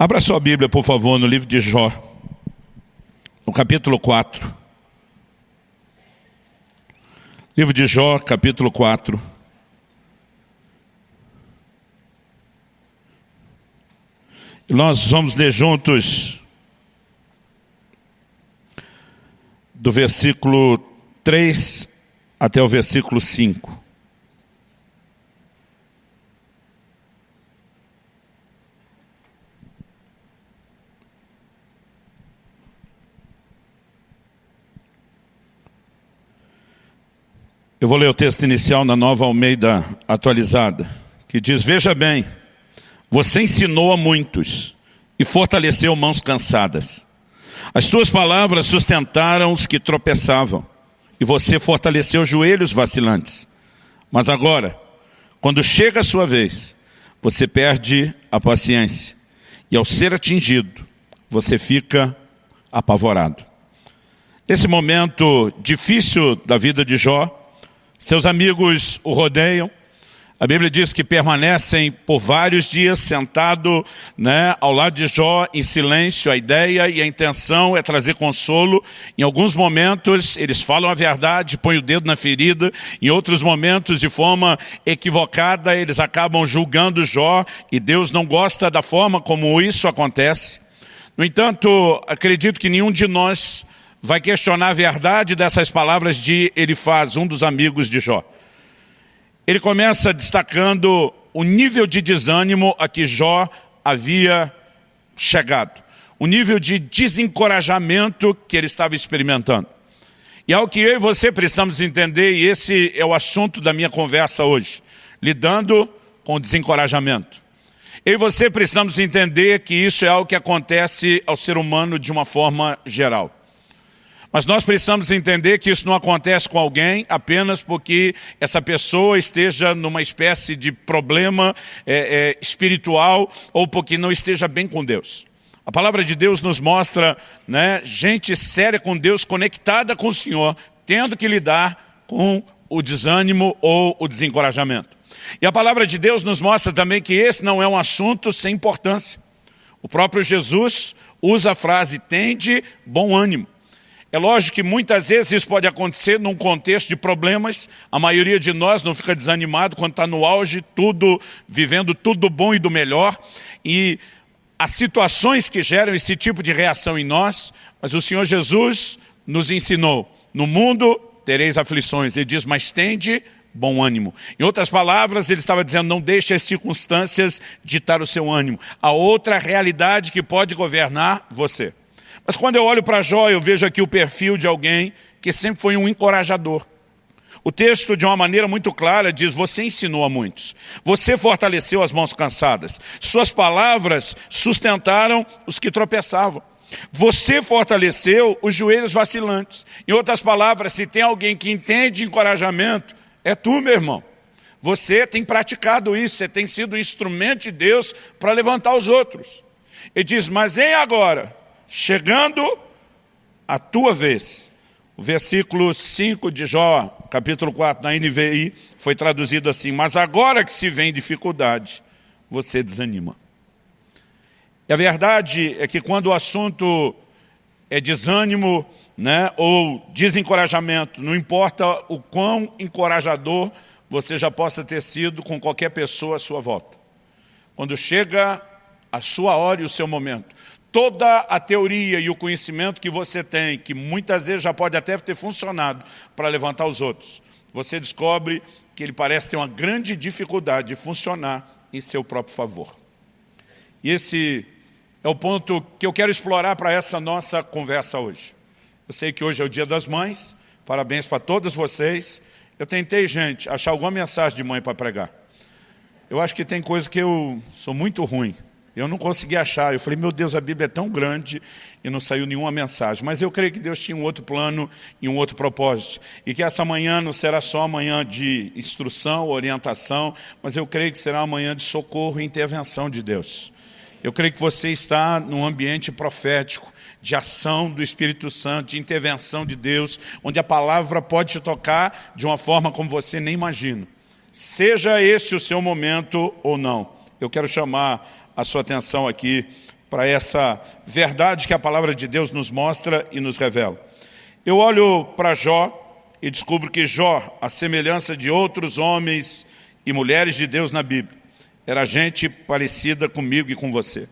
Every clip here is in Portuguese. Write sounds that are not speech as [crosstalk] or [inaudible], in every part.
Abra sua Bíblia, por favor, no livro de Jó, no capítulo 4. Livro de Jó, capítulo 4. E nós vamos ler juntos do versículo 3 até o versículo 5. Eu vou ler o texto inicial na nova Almeida atualizada, que diz, veja bem, você ensinou a muitos e fortaleceu mãos cansadas. As tuas palavras sustentaram os que tropeçavam e você fortaleceu joelhos vacilantes. Mas agora, quando chega a sua vez, você perde a paciência e ao ser atingido, você fica apavorado. Nesse momento difícil da vida de Jó, seus amigos o rodeiam. A Bíblia diz que permanecem por vários dias sentado né, ao lado de Jó em silêncio. A ideia e a intenção é trazer consolo. Em alguns momentos eles falam a verdade, põem o dedo na ferida. Em outros momentos, de forma equivocada, eles acabam julgando Jó. E Deus não gosta da forma como isso acontece. No entanto, acredito que nenhum de nós vai questionar a verdade dessas palavras de Elifaz, um dos amigos de Jó. Ele começa destacando o nível de desânimo a que Jó havia chegado. O nível de desencorajamento que ele estava experimentando. E é o que eu e você precisamos entender, e esse é o assunto da minha conversa hoje. Lidando com o desencorajamento. Eu e você precisamos entender que isso é algo que acontece ao ser humano de uma forma geral. Mas nós precisamos entender que isso não acontece com alguém apenas porque essa pessoa esteja numa espécie de problema é, é, espiritual ou porque não esteja bem com Deus. A palavra de Deus nos mostra né, gente séria com Deus, conectada com o Senhor, tendo que lidar com o desânimo ou o desencorajamento. E a palavra de Deus nos mostra também que esse não é um assunto sem importância. O próprio Jesus usa a frase, tende bom ânimo. É lógico que muitas vezes isso pode acontecer num contexto de problemas. A maioria de nós não fica desanimado quando está no auge, tudo, vivendo tudo bom e do melhor. E as situações que geram esse tipo de reação em nós, mas o Senhor Jesus nos ensinou, no mundo tereis aflições. Ele diz, mas tende bom ânimo. Em outras palavras, ele estava dizendo, não deixe as circunstâncias ditar o seu ânimo. A outra realidade que pode governar você. Mas quando eu olho para Jó, eu vejo aqui o perfil de alguém que sempre foi um encorajador. O texto, de uma maneira muito clara, diz, você ensinou a muitos. Você fortaleceu as mãos cansadas. Suas palavras sustentaram os que tropeçavam. Você fortaleceu os joelhos vacilantes. Em outras palavras, se tem alguém que entende encorajamento, é tu, meu irmão. Você tem praticado isso, você tem sido instrumento de Deus para levantar os outros. Ele diz, mas em agora, chegando a tua vez. O versículo 5 de Jó, capítulo 4, na NVI, foi traduzido assim, mas agora que se vem dificuldade, você desanima. E a verdade é que quando o assunto é desânimo né, ou desencorajamento, não importa o quão encorajador você já possa ter sido com qualquer pessoa à sua volta. Quando chega a sua hora e o seu momento, toda a teoria e o conhecimento que você tem, que muitas vezes já pode até ter funcionado para levantar os outros, você descobre que ele parece ter uma grande dificuldade de funcionar em seu próprio favor. E esse é o ponto que eu quero explorar para essa nossa conversa hoje. Eu sei que hoje é o dia das mães, parabéns para todas vocês. Eu tentei, gente, achar alguma mensagem de mãe para pregar. Eu acho que tem coisa que eu sou muito ruim. Eu não consegui achar. Eu falei, meu Deus, a Bíblia é tão grande e não saiu nenhuma mensagem. Mas eu creio que Deus tinha um outro plano e um outro propósito. E que essa manhã não será só amanhã de instrução, orientação, mas eu creio que será uma manhã de socorro e intervenção de Deus. Eu creio que você está num ambiente profético, de ação do Espírito Santo, de intervenção de Deus, onde a palavra pode te tocar de uma forma como você nem imagina. Seja esse o seu momento ou não. Eu quero chamar a sua atenção aqui para essa verdade que a palavra de Deus nos mostra e nos revela. Eu olho para Jó e descubro que Jó, a semelhança de outros homens e mulheres de Deus na Bíblia, era gente parecida comigo e com você.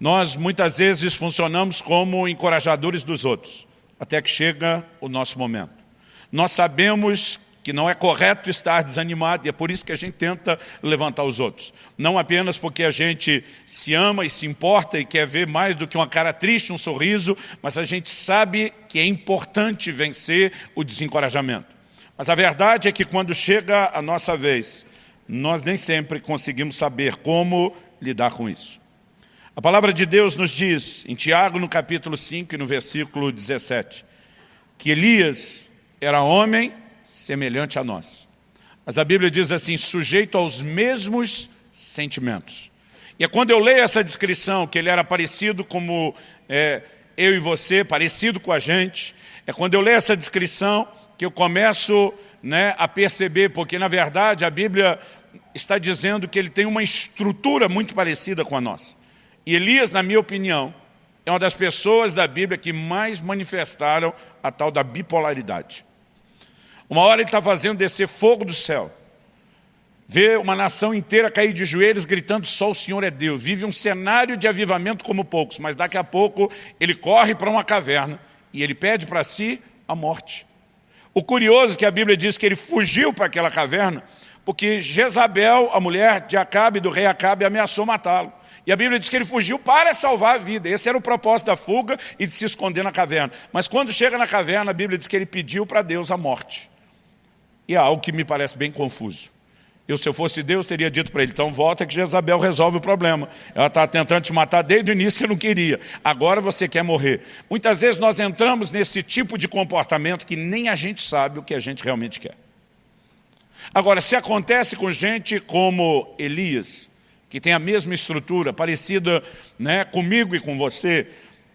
Nós muitas vezes funcionamos como encorajadores dos outros, até que chega o nosso momento. Nós sabemos que não é correto estar desanimado e é por isso que a gente tenta levantar os outros. Não apenas porque a gente se ama e se importa e quer ver mais do que uma cara triste, um sorriso, mas a gente sabe que é importante vencer o desencorajamento. Mas a verdade é que quando chega a nossa vez, nós nem sempre conseguimos saber como lidar com isso. A palavra de Deus nos diz, em Tiago, no capítulo 5 e no versículo 17, que Elias era homem semelhante a nós. Mas a Bíblia diz assim, sujeito aos mesmos sentimentos. E é quando eu leio essa descrição, que ele era parecido como é, eu e você, parecido com a gente, é quando eu leio essa descrição que eu começo né, a perceber, porque na verdade a Bíblia está dizendo que ele tem uma estrutura muito parecida com a nossa. E Elias, na minha opinião, é uma das pessoas da Bíblia que mais manifestaram a tal da bipolaridade. Uma hora ele está fazendo descer fogo do céu. Vê uma nação inteira cair de joelhos gritando só o Senhor é Deus. Vive um cenário de avivamento como poucos, mas daqui a pouco ele corre para uma caverna e ele pede para si a morte. O curioso é que a Bíblia diz que ele fugiu para aquela caverna porque Jezabel, a mulher de Acabe, do rei Acabe, ameaçou matá-lo. E a Bíblia diz que ele fugiu para salvar a vida. Esse era o propósito da fuga e de se esconder na caverna. Mas quando chega na caverna, a Bíblia diz que ele pediu para Deus a morte. E há algo que me parece bem confuso. Eu, se eu fosse Deus, teria dito para ele, então volta que Jezabel resolve o problema. Ela está tentando te matar desde o início, você não queria. Agora você quer morrer. Muitas vezes nós entramos nesse tipo de comportamento que nem a gente sabe o que a gente realmente quer. Agora, se acontece com gente como Elias, que tem a mesma estrutura, parecida né, comigo e com você,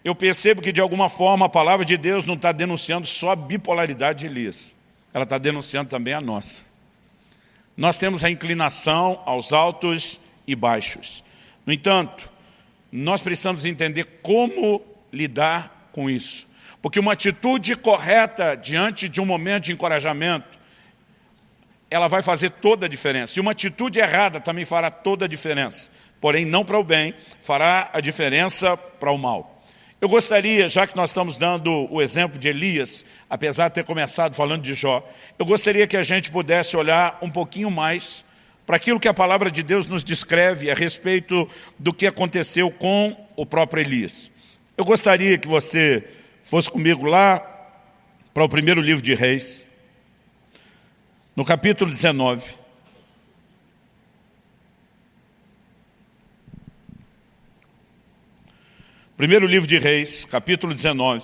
eu percebo que de alguma forma a palavra de Deus não está denunciando só a bipolaridade de Elias ela está denunciando também a nossa. Nós temos a inclinação aos altos e baixos. No entanto, nós precisamos entender como lidar com isso. Porque uma atitude correta diante de um momento de encorajamento, ela vai fazer toda a diferença. E uma atitude errada também fará toda a diferença. Porém, não para o bem, fará a diferença para o mal. Eu gostaria, já que nós estamos dando o exemplo de Elias, apesar de ter começado falando de Jó, eu gostaria que a gente pudesse olhar um pouquinho mais para aquilo que a palavra de Deus nos descreve a respeito do que aconteceu com o próprio Elias. Eu gostaria que você fosse comigo lá para o primeiro livro de Reis, no capítulo 19. Primeiro livro de Reis, capítulo 19,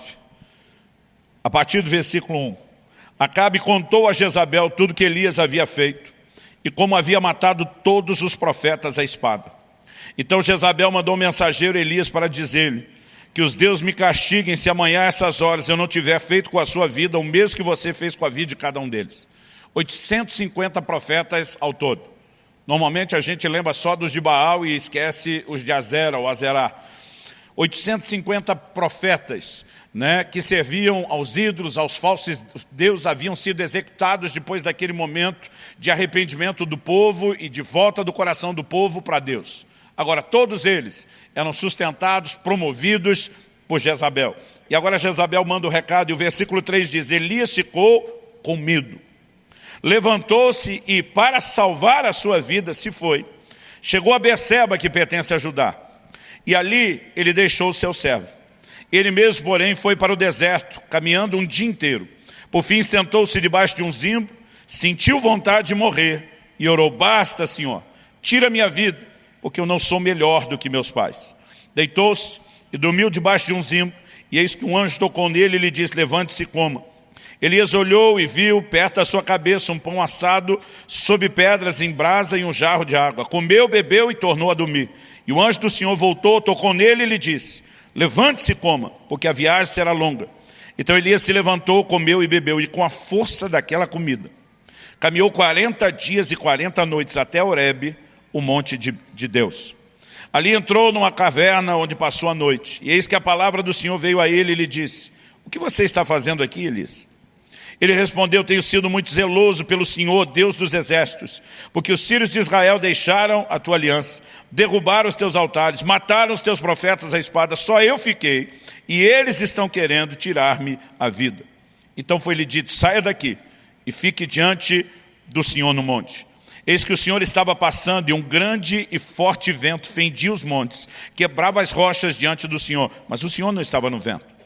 a partir do versículo 1. Acabe contou a Jezabel tudo que Elias havia feito e como havia matado todos os profetas à espada. Então Jezabel mandou um mensageiro Elias para dizer-lhe que os deuses me castiguem se amanhã a essas horas eu não tiver feito com a sua vida o mesmo que você fez com a vida de cada um deles. 850 profetas ao todo. Normalmente a gente lembra só dos de Baal e esquece os de Azera ou Azerá. 850 profetas né, que serviam aos ídolos, aos falsos deuses, haviam sido executados depois daquele momento de arrependimento do povo e de volta do coração do povo para Deus. Agora, todos eles eram sustentados, promovidos por Jezabel. E agora Jezabel manda o recado, e o versículo 3 diz, Elias ficou com medo. Levantou-se e, para salvar a sua vida, se foi. Chegou a Beceba, que pertence a Judá e ali ele deixou o seu servo. Ele mesmo, porém, foi para o deserto, caminhando um dia inteiro. Por fim, sentou-se debaixo de um zimbo, sentiu vontade de morrer e orou, basta, Senhor, tira minha vida, porque eu não sou melhor do que meus pais. Deitou-se e dormiu debaixo de um zimbo, e eis que um anjo tocou nele e lhe disse, levante-se e coma. Elias olhou e viu perto da sua cabeça um pão assado sob pedras em brasa e um jarro de água. Comeu, bebeu e tornou a dormir. E o anjo do Senhor voltou, tocou nele e lhe disse, levante-se e coma, porque a viagem será longa. Então Elias se levantou, comeu e bebeu, e com a força daquela comida, caminhou 40 dias e 40 noites até Horebe, o monte de, de Deus. Ali entrou numa caverna onde passou a noite. E eis que a palavra do Senhor veio a ele e lhe disse, o que você está fazendo aqui, Elias? Ele respondeu, tenho sido muito zeloso pelo Senhor, Deus dos exércitos, porque os filhos de Israel deixaram a tua aliança, derrubaram os teus altares, mataram os teus profetas à espada, só eu fiquei, e eles estão querendo tirar-me a vida. Então foi-lhe dito, saia daqui e fique diante do Senhor no monte. Eis que o Senhor estava passando e um grande e forte vento fendia os montes, quebrava as rochas diante do Senhor, mas o Senhor não estava no vento.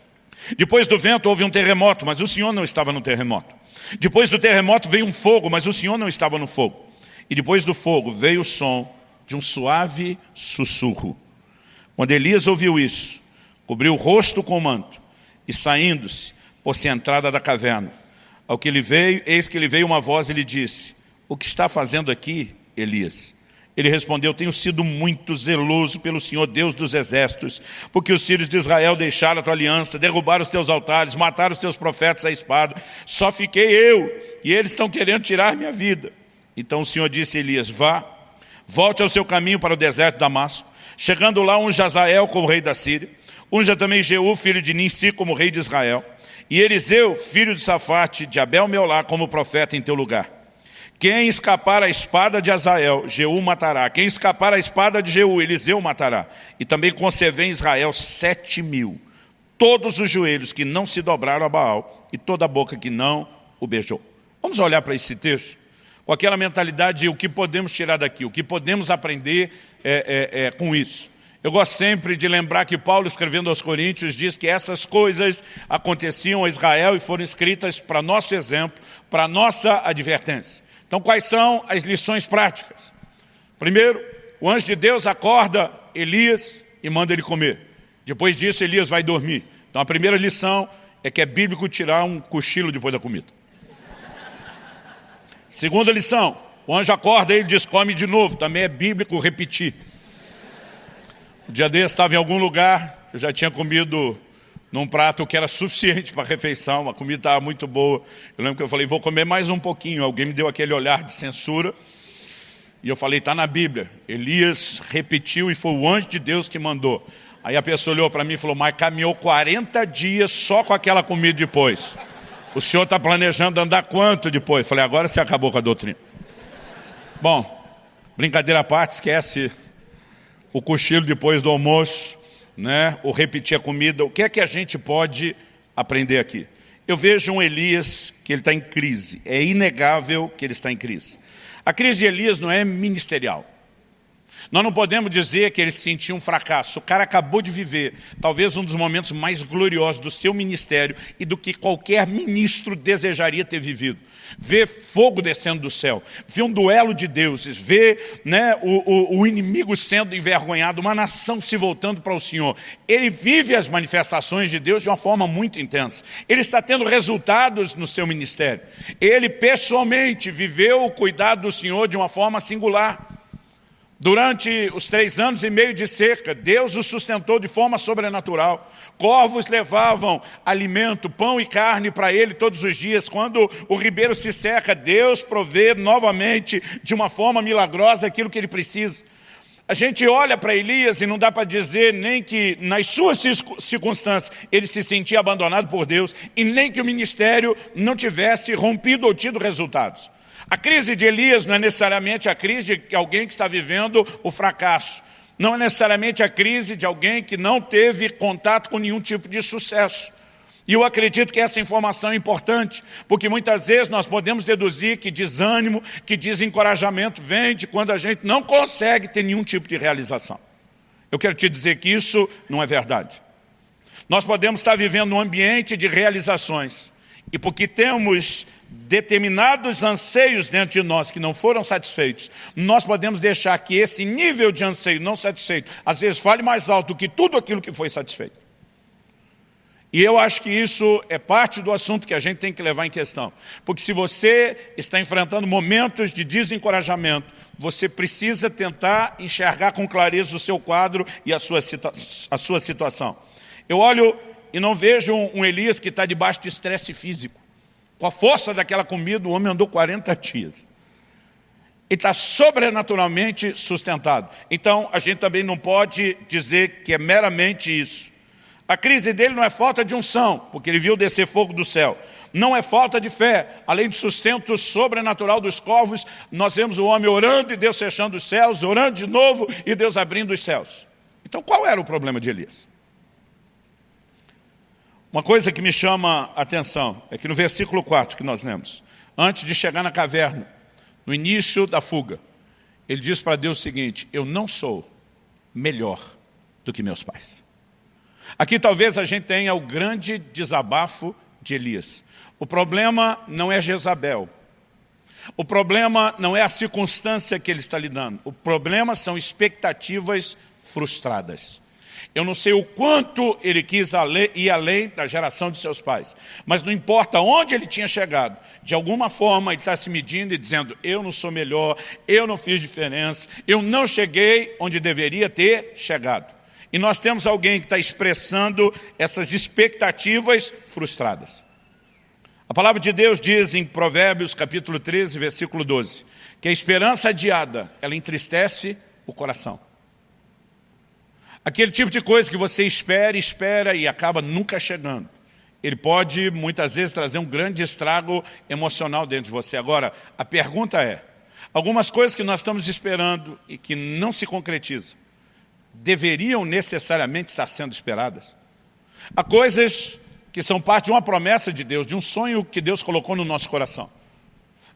Depois do vento houve um terremoto, mas o Senhor não estava no terremoto. Depois do terremoto veio um fogo, mas o Senhor não estava no fogo. E depois do fogo veio o som de um suave sussurro. Quando Elias ouviu isso, cobriu o rosto com o manto e saindo-se, pôs-se a entrada da caverna. Ao que ele veio, eis que lhe veio uma voz e lhe disse, o que está fazendo aqui, Elias? Ele respondeu, tenho sido muito zeloso pelo Senhor Deus dos exércitos, porque os filhos de Israel deixaram a tua aliança, derrubaram os teus altares, mataram os teus profetas à espada. Só fiquei eu, e eles estão querendo tirar minha vida. Então o Senhor disse a Elias, vá, volte ao seu caminho para o deserto de Damasco. Chegando lá, unja Azael como rei da Síria, unja também Jeú, filho de Ninsi, como rei de Israel, e Eliseu, filho de Safate, de Abel Meolá, como profeta em teu lugar. Quem escapar a espada de Azael, Jeú matará. Quem escapar a espada de Jeú, Eliseu matará. E também concebeu em Israel sete mil. Todos os joelhos que não se dobraram a Baal e toda a boca que não o beijou. Vamos olhar para esse texto com aquela mentalidade de o que podemos tirar daqui, o que podemos aprender é, é, é, com isso. Eu gosto sempre de lembrar que Paulo, escrevendo aos Coríntios, diz que essas coisas aconteciam a Israel e foram escritas para nosso exemplo, para nossa advertência. Então, quais são as lições práticas? Primeiro, o anjo de Deus acorda Elias e manda ele comer. Depois disso, Elias vai dormir. Então, a primeira lição é que é bíblico tirar um cochilo depois da comida. Segunda lição, o anjo acorda, ele diz, come de novo. Também é bíblico repetir. O dia desse estava em algum lugar, eu já tinha comido num prato que era suficiente para a refeição, a comida estava muito boa. Eu lembro que eu falei, vou comer mais um pouquinho. Alguém me deu aquele olhar de censura. E eu falei, está na Bíblia. Elias repetiu e foi o anjo de Deus que mandou. Aí a pessoa olhou para mim e falou, mas caminhou 40 dias só com aquela comida depois. O senhor está planejando andar quanto depois? Eu falei, agora você acabou com a doutrina. Bom, brincadeira à parte, esquece o cochilo depois do almoço né, ou repetir a comida, o que é que a gente pode aprender aqui? Eu vejo um Elias que ele está em crise, é inegável que ele está em crise. A crise de Elias não é ministerial. Nós não podemos dizer que ele sentiu um fracasso. O cara acabou de viver talvez um dos momentos mais gloriosos do seu ministério e do que qualquer ministro desejaria ter vivido. Ver fogo descendo do céu, ver um duelo de deuses, ver né, o, o, o inimigo sendo envergonhado, uma nação se voltando para o Senhor. Ele vive as manifestações de Deus de uma forma muito intensa. Ele está tendo resultados no seu ministério. Ele pessoalmente viveu o cuidado do Senhor de uma forma singular. Durante os três anos e meio de seca, Deus o sustentou de forma sobrenatural. Corvos levavam alimento, pão e carne para ele todos os dias. Quando o ribeiro se seca, Deus provê novamente, de uma forma milagrosa, aquilo que ele precisa. A gente olha para Elias e não dá para dizer nem que nas suas circunstâncias ele se sentia abandonado por Deus e nem que o ministério não tivesse rompido ou tido resultados. A crise de Elias não é necessariamente a crise de alguém que está vivendo o fracasso. Não é necessariamente a crise de alguém que não teve contato com nenhum tipo de sucesso. E eu acredito que essa informação é importante, porque muitas vezes nós podemos deduzir que desânimo, que desencorajamento vem de quando a gente não consegue ter nenhum tipo de realização. Eu quero te dizer que isso não é verdade. Nós podemos estar vivendo um ambiente de realizações, e porque temos determinados anseios dentro de nós que não foram satisfeitos, nós podemos deixar que esse nível de anseio não satisfeito, às vezes fale mais alto do que tudo aquilo que foi satisfeito. E eu acho que isso é parte do assunto que a gente tem que levar em questão. Porque se você está enfrentando momentos de desencorajamento, você precisa tentar enxergar com clareza o seu quadro e a sua, a sua situação. Eu olho e não vejo um Elias que está debaixo de estresse físico. Com a força daquela comida, o homem andou 40 dias. Ele está sobrenaturalmente sustentado. Então, a gente também não pode dizer que é meramente isso. A crise dele não é falta de unção, porque ele viu descer fogo do céu. Não é falta de fé. Além do sustento sobrenatural dos corvos, nós vemos o homem orando e Deus fechando os céus, orando de novo e Deus abrindo os céus. Então qual era o problema de Elias? Uma coisa que me chama a atenção é que no versículo 4 que nós lemos, antes de chegar na caverna, no início da fuga, ele diz para Deus o seguinte, eu não sou melhor do que meus pais. Aqui talvez a gente tenha o grande desabafo de Elias. O problema não é Jezabel. O problema não é a circunstância que ele está lidando. O problema são expectativas frustradas. Eu não sei o quanto ele quis ir além da geração de seus pais. Mas não importa onde ele tinha chegado. De alguma forma ele está se medindo e dizendo, eu não sou melhor, eu não fiz diferença, eu não cheguei onde deveria ter chegado. E nós temos alguém que está expressando essas expectativas frustradas. A palavra de Deus diz em Provérbios capítulo 13, versículo 12, que a esperança adiada, ela entristece o coração. Aquele tipo de coisa que você espera, espera e acaba nunca chegando. Ele pode, muitas vezes, trazer um grande estrago emocional dentro de você. Agora, a pergunta é, algumas coisas que nós estamos esperando e que não se concretizam, deveriam necessariamente estar sendo esperadas. Há coisas que são parte de uma promessa de Deus, de um sonho que Deus colocou no nosso coração.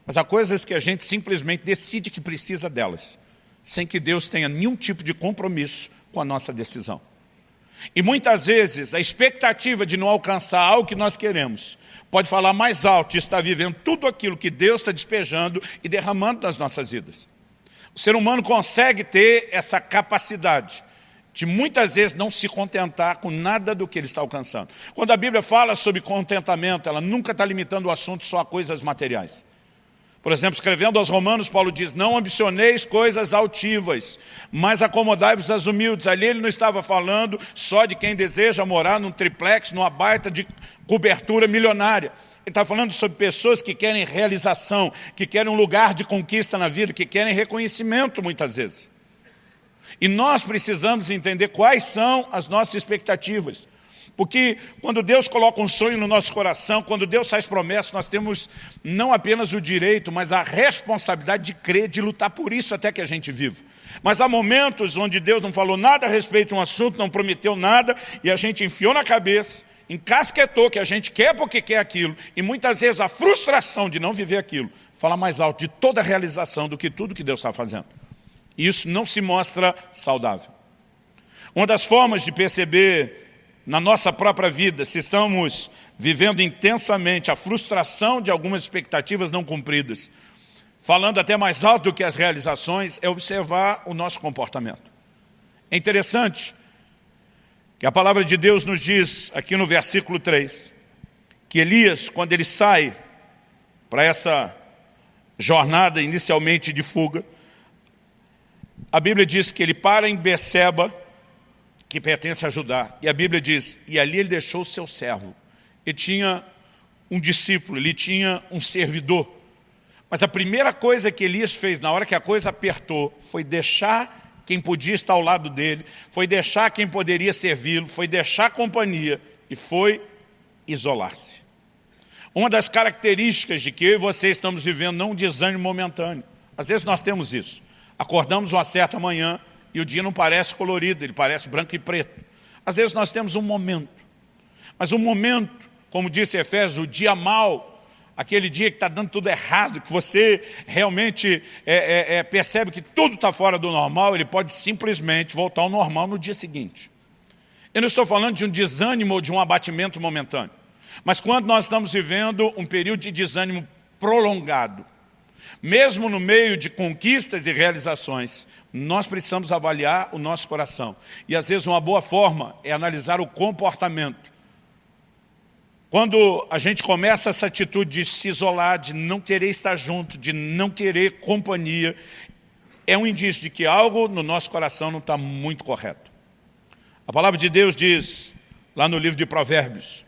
Mas há coisas que a gente simplesmente decide que precisa delas, sem que Deus tenha nenhum tipo de compromisso com a nossa decisão. E muitas vezes a expectativa de não alcançar algo que nós queremos pode falar mais alto de estar vivendo tudo aquilo que Deus está despejando e derramando nas nossas vidas. O ser humano consegue ter essa capacidade de muitas vezes não se contentar com nada do que ele está alcançando. Quando a Bíblia fala sobre contentamento, ela nunca está limitando o assunto só a coisas materiais. Por exemplo, escrevendo aos romanos, Paulo diz, não ambicioneis coisas altivas, mas acomodai-vos às humildes. Ali ele não estava falando só de quem deseja morar num triplex, numa baita de cobertura milionária. Ele está falando sobre pessoas que querem realização, que querem um lugar de conquista na vida, que querem reconhecimento muitas vezes. E nós precisamos entender quais são as nossas expectativas. Porque quando Deus coloca um sonho no nosso coração, quando Deus faz promessas, nós temos não apenas o direito, mas a responsabilidade de crer, de lutar por isso até que a gente viva. Mas há momentos onde Deus não falou nada a respeito de um assunto, não prometeu nada, e a gente enfiou na cabeça, encasquetou que a gente quer porque quer aquilo, e muitas vezes a frustração de não viver aquilo fala mais alto de toda a realização do que tudo que Deus está fazendo. Isso não se mostra saudável. Uma das formas de perceber na nossa própria vida se estamos vivendo intensamente a frustração de algumas expectativas não cumpridas, falando até mais alto do que as realizações, é observar o nosso comportamento. É interessante que a palavra de Deus nos diz, aqui no versículo 3, que Elias, quando ele sai para essa jornada inicialmente de fuga, a Bíblia diz que ele para em Beceba, que pertence a Judá. E a Bíblia diz, e ali ele deixou o seu servo. Ele tinha um discípulo, ele tinha um servidor. Mas a primeira coisa que Elias fez na hora que a coisa apertou foi deixar quem podia estar ao lado dele, foi deixar quem poderia servi-lo, foi deixar companhia e foi isolar-se. Uma das características de que eu e você estamos vivendo não um desânimo momentâneo. Às vezes nós temos isso. Acordamos uma certa manhã e o dia não parece colorido, ele parece branco e preto. Às vezes nós temos um momento, mas um momento, como disse Efésios, o dia mal, aquele dia que está dando tudo errado, que você realmente é, é, é, percebe que tudo está fora do normal, ele pode simplesmente voltar ao normal no dia seguinte. Eu não estou falando de um desânimo ou de um abatimento momentâneo, mas quando nós estamos vivendo um período de desânimo prolongado, mesmo no meio de conquistas e realizações, nós precisamos avaliar o nosso coração. E às vezes uma boa forma é analisar o comportamento. Quando a gente começa essa atitude de se isolar, de não querer estar junto, de não querer companhia, é um indício de que algo no nosso coração não está muito correto. A palavra de Deus diz, lá no livro de Provérbios,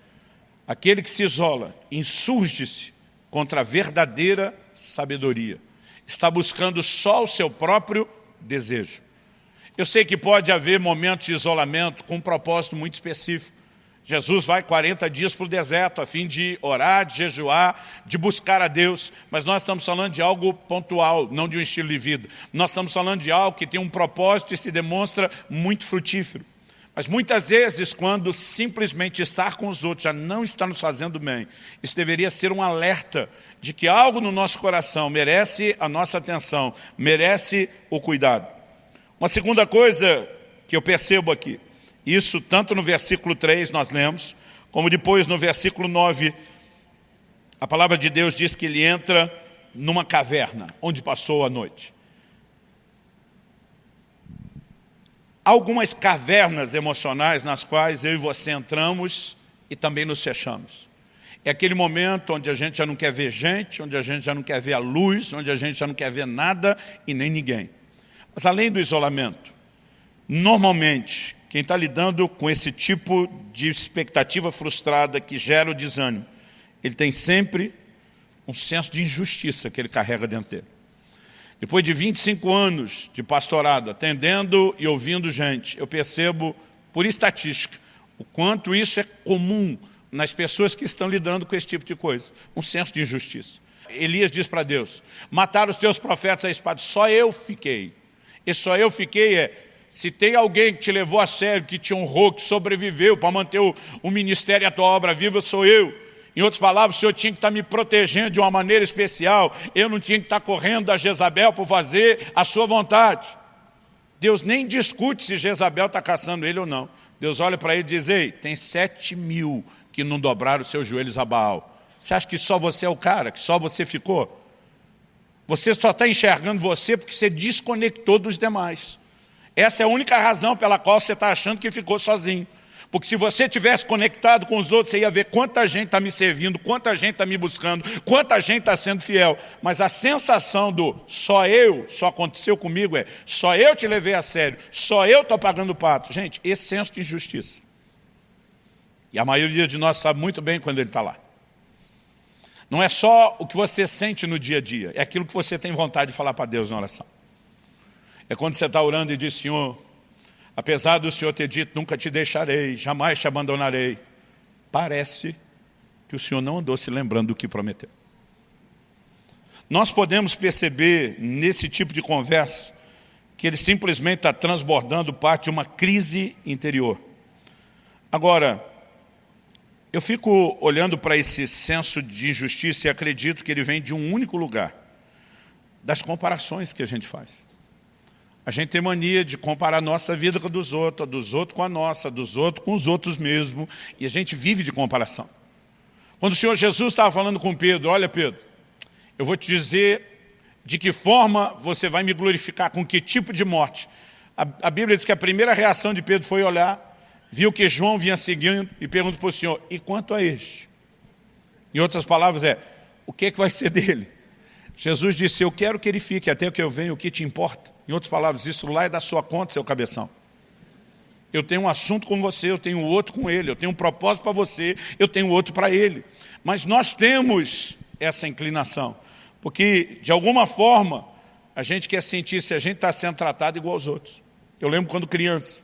aquele que se isola, insurge-se contra a verdadeira sabedoria. está buscando só o seu próprio desejo. Eu sei que pode haver momentos de isolamento com um propósito muito específico. Jesus vai 40 dias para o deserto a fim de orar, de jejuar, de buscar a Deus. Mas nós estamos falando de algo pontual, não de um estilo de vida. Nós estamos falando de algo que tem um propósito e se demonstra muito frutífero. Mas muitas vezes, quando simplesmente estar com os outros já não está nos fazendo bem, isso deveria ser um alerta de que algo no nosso coração merece a nossa atenção, merece o cuidado. Uma segunda coisa que eu percebo aqui, isso tanto no versículo 3 nós lemos, como depois no versículo 9, a palavra de Deus diz que ele entra numa caverna, onde passou a noite. Algumas cavernas emocionais nas quais eu e você entramos e também nos fechamos. É aquele momento onde a gente já não quer ver gente, onde a gente já não quer ver a luz, onde a gente já não quer ver nada e nem ninguém. Mas além do isolamento, normalmente, quem está lidando com esse tipo de expectativa frustrada que gera o desânimo, ele tem sempre um senso de injustiça que ele carrega dentro dele. Depois de 25 anos de pastorado, atendendo e ouvindo gente, eu percebo, por estatística, o quanto isso é comum nas pessoas que estão lidando com esse tipo de coisa. Um senso de injustiça. Elias diz para Deus, mataram os teus profetas à espada, só eu fiquei. E só eu fiquei é, se tem alguém que te levou a sério, que te honrou, que sobreviveu para manter o, o ministério e a tua obra viva, sou eu. Em outras palavras, o Senhor tinha que estar me protegendo de uma maneira especial. Eu não tinha que estar correndo da Jezabel por fazer a sua vontade. Deus nem discute se Jezabel está caçando ele ou não. Deus olha para ele e diz, ei, tem sete mil que não dobraram seus joelhos a Baal. Você acha que só você é o cara, que só você ficou? Você só está enxergando você porque você desconectou dos demais. Essa é a única razão pela qual você está achando que ficou sozinho. Porque se você tivesse conectado com os outros, você ia ver quanta gente está me servindo, quanta gente está me buscando, quanta gente está sendo fiel. Mas a sensação do só eu, só aconteceu comigo é só eu te levei a sério, só eu estou pagando o pato. Gente, esse senso de injustiça. E a maioria de nós sabe muito bem quando ele está lá. Não é só o que você sente no dia a dia, é aquilo que você tem vontade de falar para Deus na oração. É quando você está orando e diz, Senhor, Apesar do Senhor ter dito, nunca te deixarei, jamais te abandonarei. Parece que o Senhor não andou se lembrando do que prometeu. Nós podemos perceber nesse tipo de conversa que ele simplesmente está transbordando parte de uma crise interior. Agora, eu fico olhando para esse senso de injustiça e acredito que ele vem de um único lugar, das comparações que a gente faz. A gente tem mania de comparar a nossa vida com a dos outros, a dos outros com a nossa, a dos outros com os outros mesmo, e a gente vive de comparação. Quando o Senhor Jesus estava falando com Pedro, olha Pedro, eu vou te dizer de que forma você vai me glorificar, com que tipo de morte. A, a Bíblia diz que a primeira reação de Pedro foi olhar, viu que João vinha seguindo e pergunta para o Senhor, e quanto a este? Em outras palavras é, o que, é que vai ser dele? Jesus disse, eu quero que ele fique até que eu venha, o que te importa? Em outras palavras, isso lá é da sua conta, seu cabeção. Eu tenho um assunto com você, eu tenho outro com ele, eu tenho um propósito para você, eu tenho outro para ele. Mas nós temos essa inclinação, porque de alguma forma a gente quer sentir se a gente está sendo tratado igual aos outros. Eu lembro quando criança,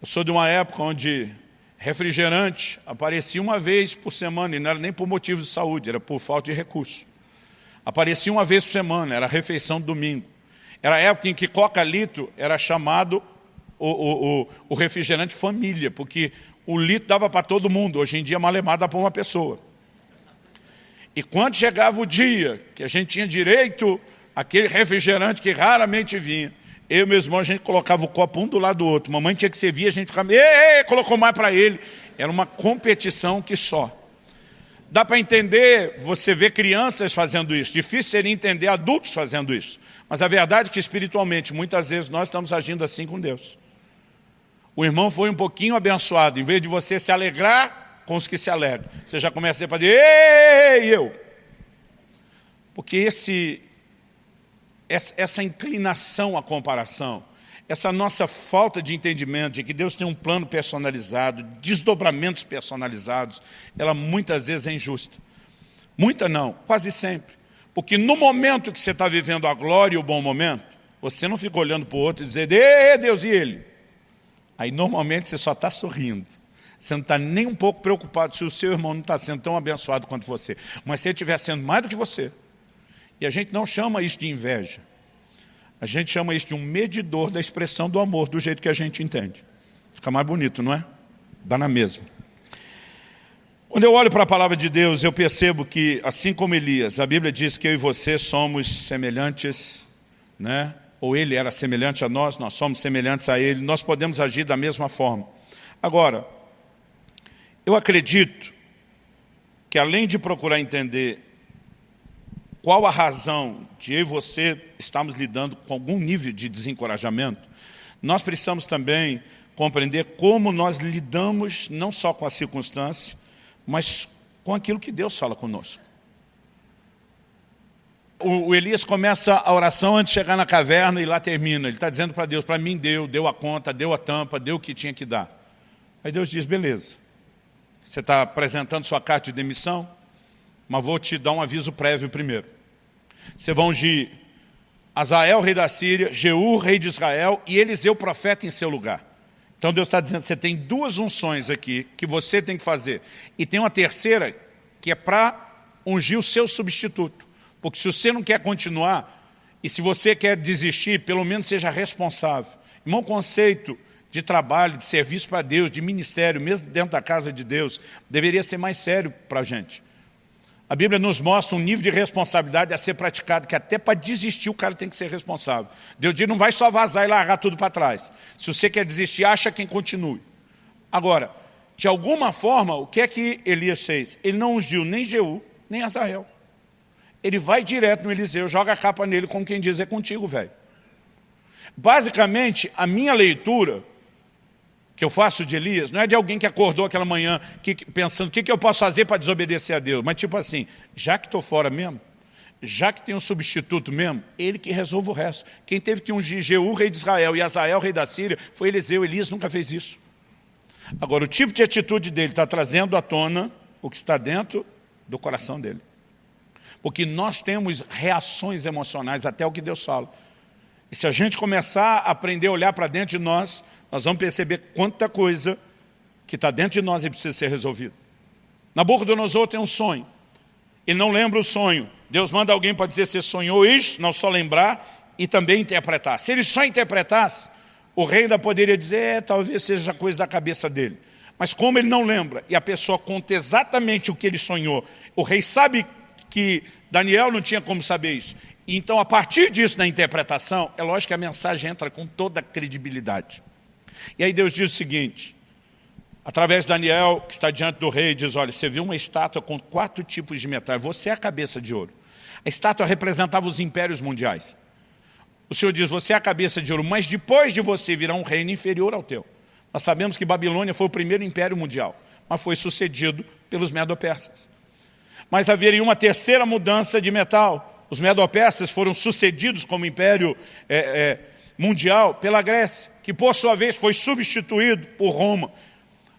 eu sou de uma época onde refrigerante aparecia uma vez por semana, e não era nem por motivos de saúde, era por falta de recurso. Aparecia uma vez por semana, era refeição do domingo. Era a época em que coca-litro era chamado o, o, o, o, refrigerante família, porque o litro dava para todo mundo, hoje em dia malemar dá para uma pessoa. E quando chegava o dia que a gente tinha direito àquele refrigerante que raramente vinha, eu e meu irmão, a gente colocava o copo um do lado do outro. Mamãe tinha que servir, a gente ficava, ei, ei, colocou mais para ele. Era uma competição que só. Dá para entender, você vê crianças fazendo isso. Difícil seria entender adultos fazendo isso. Mas a verdade é que espiritualmente, muitas vezes, nós estamos agindo assim com Deus. O irmão foi um pouquinho abençoado. Em vez de você se alegrar com os que se alegram, você já começa a dizer, ei, eu. Porque esse, essa inclinação à comparação, essa nossa falta de entendimento de que Deus tem um plano personalizado, desdobramentos personalizados, ela muitas vezes é injusta. Muita não, quase sempre. Porque no momento que você está vivendo a glória e o bom momento, você não fica olhando para o outro e dizendo, Ê, Deus e ele. Aí normalmente você só está sorrindo. Você não está nem um pouco preocupado se o seu irmão não está sendo tão abençoado quanto você. Mas se ele estiver sendo mais do que você. E a gente não chama isso de inveja. A gente chama isso de um medidor da expressão do amor, do jeito que a gente entende. Fica mais bonito, não é? Dá na mesma. Quando eu olho para a palavra de Deus, eu percebo que, assim como Elias, a Bíblia diz que eu e você somos semelhantes, né? ou ele era semelhante a nós, nós somos semelhantes a ele, nós podemos agir da mesma forma. Agora, eu acredito que além de procurar entender qual a razão de eu e você estarmos lidando com algum nível de desencorajamento, nós precisamos também compreender como nós lidamos não só com a circunstância, mas com aquilo que Deus fala conosco. O, o Elias começa a oração antes de chegar na caverna e lá termina. Ele está dizendo para Deus, para mim deu, deu a conta, deu a tampa, deu o que tinha que dar. Aí Deus diz, beleza, você está apresentando sua carta de demissão, mas vou te dar um aviso prévio primeiro. Você vai ungir Azael, rei da Síria, Jeú, rei de Israel, e Eliseu, profeta, em seu lugar. Então Deus está dizendo, você tem duas unções aqui que você tem que fazer. E tem uma terceira que é para ungir o seu substituto. Porque se você não quer continuar, e se você quer desistir, pelo menos seja responsável. Irmão, conceito de trabalho, de serviço para Deus, de ministério, mesmo dentro da casa de Deus, deveria ser mais sério para a gente. A Bíblia nos mostra um nível de responsabilidade a ser praticado, que até para desistir o cara tem que ser responsável. Deus diz, não vai só vazar e largar tudo para trás. Se você quer desistir, acha quem continue. Agora, de alguma forma, o que é que Elias fez? Ele não ungiu nem Jeú, nem Azael. Ele vai direto no Eliseu, joga a capa nele, como quem diz, é contigo, velho. Basicamente, a minha leitura que eu faço de Elias, não é de alguém que acordou aquela manhã que, pensando o que, que eu posso fazer para desobedecer a Deus, mas tipo assim, já que estou fora mesmo, já que tem um substituto mesmo, ele que resolve o resto. Quem teve que ungir Jeú, rei de Israel, e Azael, rei da Síria, foi Eliseu. Elias nunca fez isso. Agora, o tipo de atitude dele está trazendo à tona o que está dentro do coração dele. Porque nós temos reações emocionais até o que Deus fala. E se a gente começar a aprender a olhar para dentro de nós, nós vamos perceber quanta coisa que está dentro de nós e precisa ser resolvida. Nabucodonosor tem um sonho. Ele não lembra o sonho. Deus manda alguém para dizer se sonhou isso, não só lembrar e também interpretar. Se ele só interpretasse, o rei ainda poderia dizer, é, talvez seja coisa da cabeça dele. Mas como ele não lembra, e a pessoa conta exatamente o que ele sonhou, o rei sabe que Daniel não tinha como saber isso. Então, a partir disso, na interpretação, é lógico que a mensagem entra com toda a credibilidade. E aí Deus diz o seguinte, através de Daniel, que está diante do rei, diz, olha, você viu uma estátua com quatro tipos de metal, você é a cabeça de ouro. A estátua representava os impérios mundiais. O Senhor diz, você é a cabeça de ouro, mas depois de você virá um reino inferior ao teu. Nós sabemos que Babilônia foi o primeiro império mundial, mas foi sucedido pelos medo-persas. Mas haveria uma terceira mudança de metal, os Medo-Persas foram sucedidos como império é, é, mundial pela Grécia, que por sua vez foi substituído por Roma.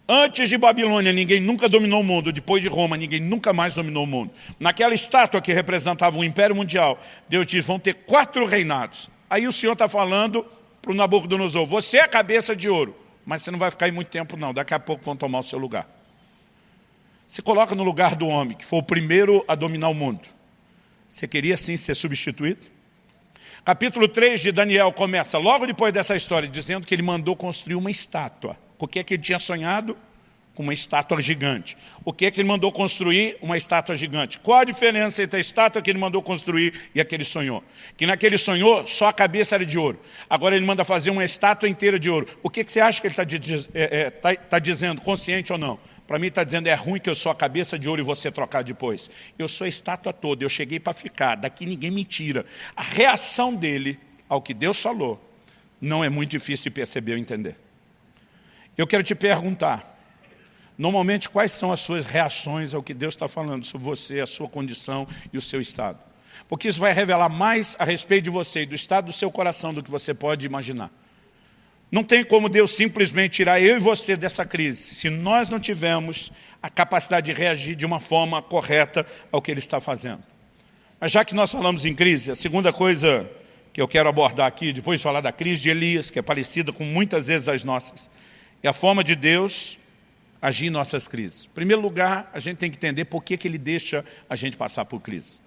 Antes de Babilônia, ninguém nunca dominou o mundo. Depois de Roma, ninguém nunca mais dominou o mundo. Naquela estátua que representava o Império Mundial, Deus diz, vão ter quatro reinados. Aí o Senhor está falando para o Nabucodonosor, você é a cabeça de ouro, mas você não vai ficar aí muito tempo não, daqui a pouco vão tomar o seu lugar. Se coloca no lugar do homem, que foi o primeiro a dominar o mundo. Você queria sim ser substituído? Capítulo 3 de Daniel começa logo depois dessa história, dizendo que ele mandou construir uma estátua. O que é que ele tinha sonhado? com uma estátua gigante. O que é que ele mandou construir? Uma estátua gigante. Qual a diferença entre a estátua que ele mandou construir e a que ele sonhou? Que naquele sonhou, só a cabeça era de ouro. Agora ele manda fazer uma estátua inteira de ouro. O que, que você acha que ele está é, é, tá, tá dizendo, consciente ou não? Para mim está dizendo, é ruim que eu sou a cabeça de ouro e você trocar depois. Eu sou a estátua toda, eu cheguei para ficar, daqui ninguém me tira. A reação dele ao que Deus falou não é muito difícil de perceber ou entender. Eu quero te perguntar, Normalmente, quais são as suas reações ao que Deus está falando sobre você, a sua condição e o seu estado? Porque isso vai revelar mais a respeito de você e do estado do seu coração do que você pode imaginar. Não tem como Deus simplesmente tirar eu e você dessa crise, se nós não tivermos a capacidade de reagir de uma forma correta ao que Ele está fazendo. Mas já que nós falamos em crise, a segunda coisa que eu quero abordar aqui, depois de falar da crise de Elias, que é parecida com muitas vezes as nossas, é a forma de Deus agir em nossas crises. Em primeiro lugar, a gente tem que entender por que, que Ele deixa a gente passar por crise.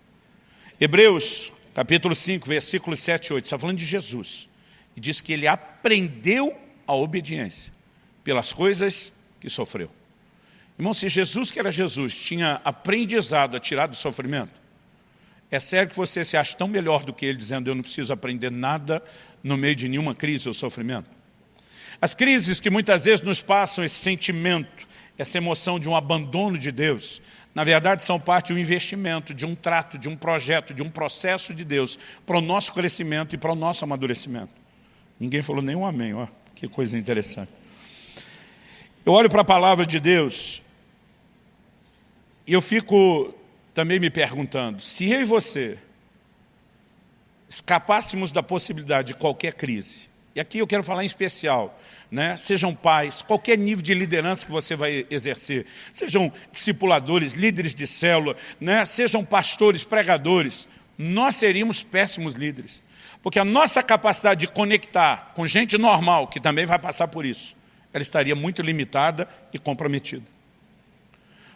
Hebreus, capítulo 5, versículos 7 e 8, está falando de Jesus. E diz que Ele aprendeu a obediência pelas coisas que sofreu. Irmão, se Jesus, que era Jesus, tinha aprendizado a tirar do sofrimento, é sério que você se acha tão melhor do que ele, dizendo eu não preciso aprender nada no meio de nenhuma crise ou sofrimento? As crises que muitas vezes nos passam esse sentimento, essa emoção de um abandono de Deus, na verdade são parte de um investimento, de um trato, de um projeto, de um processo de Deus para o nosso crescimento e para o nosso amadurecimento. Ninguém falou nenhum amém, ó, que coisa interessante. Eu olho para a palavra de Deus e eu fico também me perguntando, se eu e você escapássemos da possibilidade de qualquer crise, e aqui eu quero falar em especial, né? sejam pais, qualquer nível de liderança que você vai exercer, sejam discipuladores, líderes de célula, né? sejam pastores, pregadores, nós seríamos péssimos líderes. Porque a nossa capacidade de conectar com gente normal, que também vai passar por isso, ela estaria muito limitada e comprometida.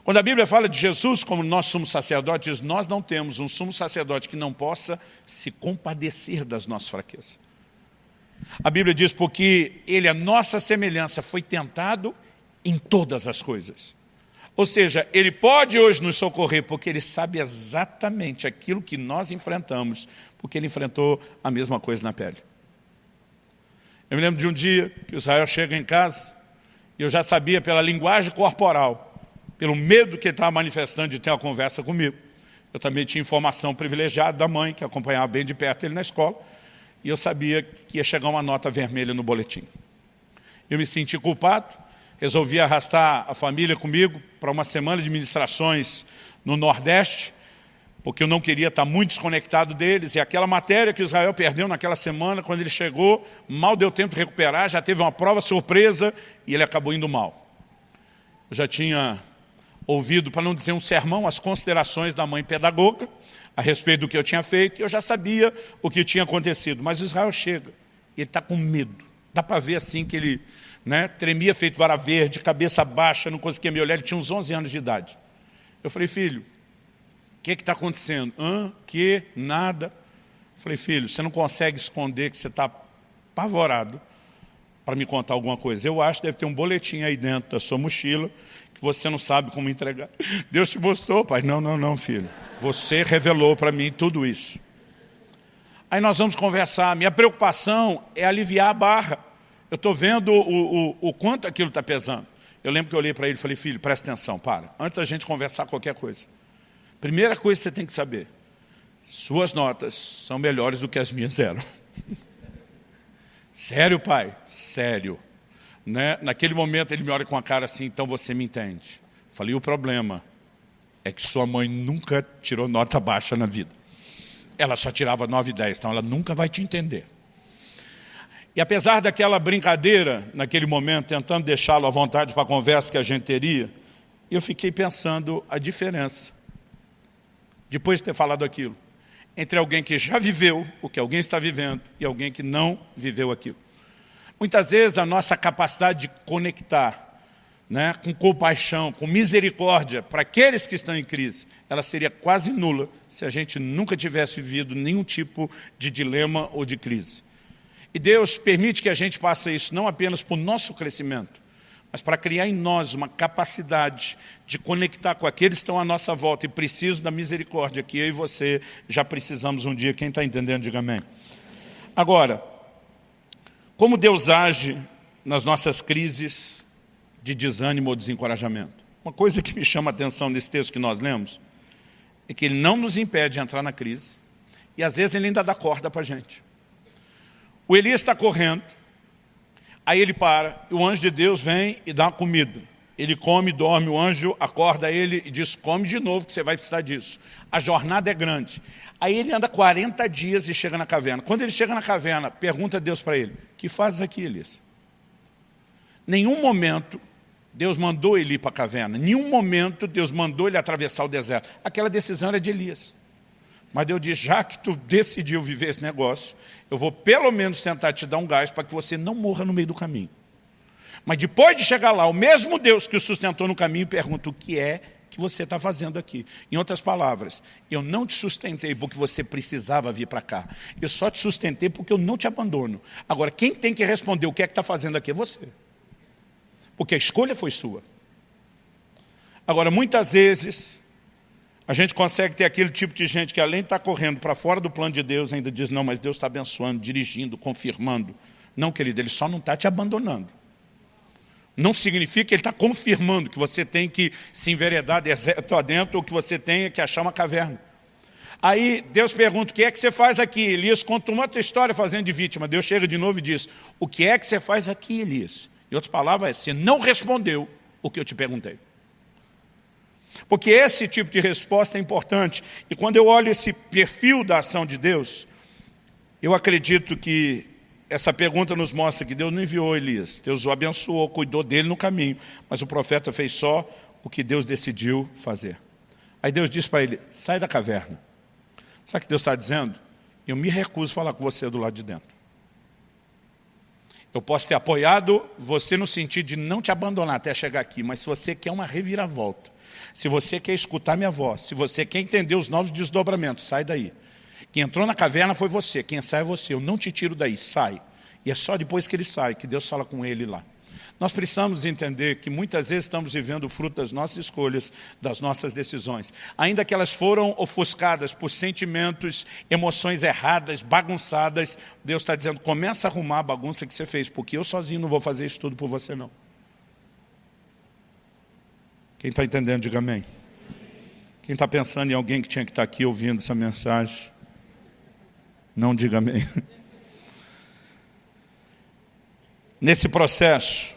Quando a Bíblia fala de Jesus como nosso sumo sacerdote, diz, nós não temos um sumo sacerdote que não possa se compadecer das nossas fraquezas. A Bíblia diz, porque ele, a nossa semelhança, foi tentado em todas as coisas. Ou seja, ele pode hoje nos socorrer, porque ele sabe exatamente aquilo que nós enfrentamos, porque ele enfrentou a mesma coisa na pele. Eu me lembro de um dia que Israel chega em casa, e eu já sabia pela linguagem corporal, pelo medo que ele estava manifestando de ter uma conversa comigo. Eu também tinha informação privilegiada da mãe, que acompanhava bem de perto ele na escola, e eu sabia que ia chegar uma nota vermelha no boletim. Eu me senti culpado, resolvi arrastar a família comigo para uma semana de ministrações no Nordeste, porque eu não queria estar muito desconectado deles, e aquela matéria que Israel perdeu naquela semana, quando ele chegou, mal deu tempo de recuperar, já teve uma prova surpresa, e ele acabou indo mal. Eu já tinha ouvido, para não dizer um sermão, as considerações da mãe pedagoga a respeito do que eu tinha feito, e eu já sabia o que tinha acontecido. Mas Israel chega, ele está com medo. Dá para ver assim que ele né, tremia feito vara verde, cabeça baixa, não conseguia me olhar, ele tinha uns 11 anos de idade. Eu falei, filho, o que está acontecendo? Hã? Que? Nada. Eu falei, filho, você não consegue esconder que você está apavorado para me contar alguma coisa. Eu acho que deve ter um boletim aí dentro da sua mochila que você não sabe como entregar. [laughs] Deus te mostrou, pai. Não, não, não, filho. Você revelou para mim tudo isso. Aí nós vamos conversar. Minha preocupação é aliviar a barra. Eu estou vendo o, o, o quanto aquilo está pesando. Eu lembro que eu olhei para ele e falei, filho, presta atenção, para. Antes da gente conversar qualquer coisa. Primeira coisa que você tem que saber. Suas notas são melhores do que as minhas eram. [laughs] Sério, pai? Sério. Né? Naquele momento ele me olha com a cara assim, então você me entende. Falei, o problema é que sua mãe nunca tirou nota baixa na vida. Ela só tirava 9 e 10, então ela nunca vai te entender. E apesar daquela brincadeira, naquele momento, tentando deixá-lo à vontade para a conversa que a gente teria, eu fiquei pensando a diferença, depois de ter falado aquilo, entre alguém que já viveu o que alguém está vivendo e alguém que não viveu aquilo. Muitas vezes a nossa capacidade de conectar né, com compaixão, com misericórdia para aqueles que estão em crise, ela seria quase nula se a gente nunca tivesse vivido nenhum tipo de dilema ou de crise. E Deus permite que a gente passe isso não apenas para o nosso crescimento, mas para criar em nós uma capacidade de conectar com aqueles que estão à nossa volta e precisam da misericórdia que eu e você já precisamos um dia. Quem está entendendo, diga amém. Agora, como Deus age nas nossas crises de desânimo ou desencorajamento? Uma coisa que me chama a atenção nesse texto que nós lemos é que ele não nos impede de entrar na crise e às vezes ele ainda dá corda para a gente. O Elias está correndo, Aí ele para, o anjo de Deus vem e dá comida. Ele come, dorme, o anjo acorda ele e diz, come de novo que você vai precisar disso. A jornada é grande. Aí ele anda 40 dias e chega na caverna. Quando ele chega na caverna, pergunta a Deus para ele, que fazes aqui, Elias? Nenhum momento Deus mandou ele ir para a caverna. Nenhum momento Deus mandou ele atravessar o deserto. Aquela decisão era de Elias. Mas Deus diz, já que tu decidiu viver esse negócio, eu vou pelo menos tentar te dar um gás para que você não morra no meio do caminho. Mas depois de chegar lá, o mesmo Deus que o sustentou no caminho pergunta o que é que você está fazendo aqui. Em outras palavras, eu não te sustentei porque você precisava vir para cá. Eu só te sustentei porque eu não te abandono. Agora, quem tem que responder o que é que está fazendo aqui é você. Porque a escolha foi sua. Agora, muitas vezes, a gente consegue ter aquele tipo de gente que além de estar tá correndo para fora do plano de Deus, ainda diz, não, mas Deus está abençoando, dirigindo, confirmando. Não, querido, Ele só não está te abandonando. Não significa que Ele está confirmando que você tem que se enveredar deserto adentro ou que você tenha que achar uma caverna. Aí Deus pergunta, o que é que você faz aqui? Elias conta uma outra história fazendo de vítima. Deus chega de novo e diz, o que é que você faz aqui, Elias? Em outras palavras, você não respondeu o que eu te perguntei. Porque esse tipo de resposta é importante. E quando eu olho esse perfil da ação de Deus, eu acredito que essa pergunta nos mostra que Deus não enviou Elias. Deus o abençoou, cuidou dele no caminho. Mas o profeta fez só o que Deus decidiu fazer. Aí Deus disse para ele, sai da caverna. Sabe o que Deus está dizendo? Eu me recuso a falar com você do lado de dentro. Eu posso ter apoiado você no sentido de não te abandonar até chegar aqui, mas se você quer uma reviravolta, se você quer escutar minha voz, se você quer entender os novos desdobramentos, sai daí. Quem entrou na caverna foi você, quem sai é você. Eu não te tiro daí, sai. E é só depois que ele sai, que Deus fala com ele lá. Nós precisamos entender que muitas vezes estamos vivendo o fruto das nossas escolhas, das nossas decisões. Ainda que elas foram ofuscadas por sentimentos, emoções erradas, bagunçadas, Deus está dizendo, começa a arrumar a bagunça que você fez, porque eu sozinho não vou fazer isso tudo por você não. Quem está entendendo, diga amém. Quem está pensando em alguém que tinha que estar tá aqui ouvindo essa mensagem, não diga amém. [laughs] Nesse processo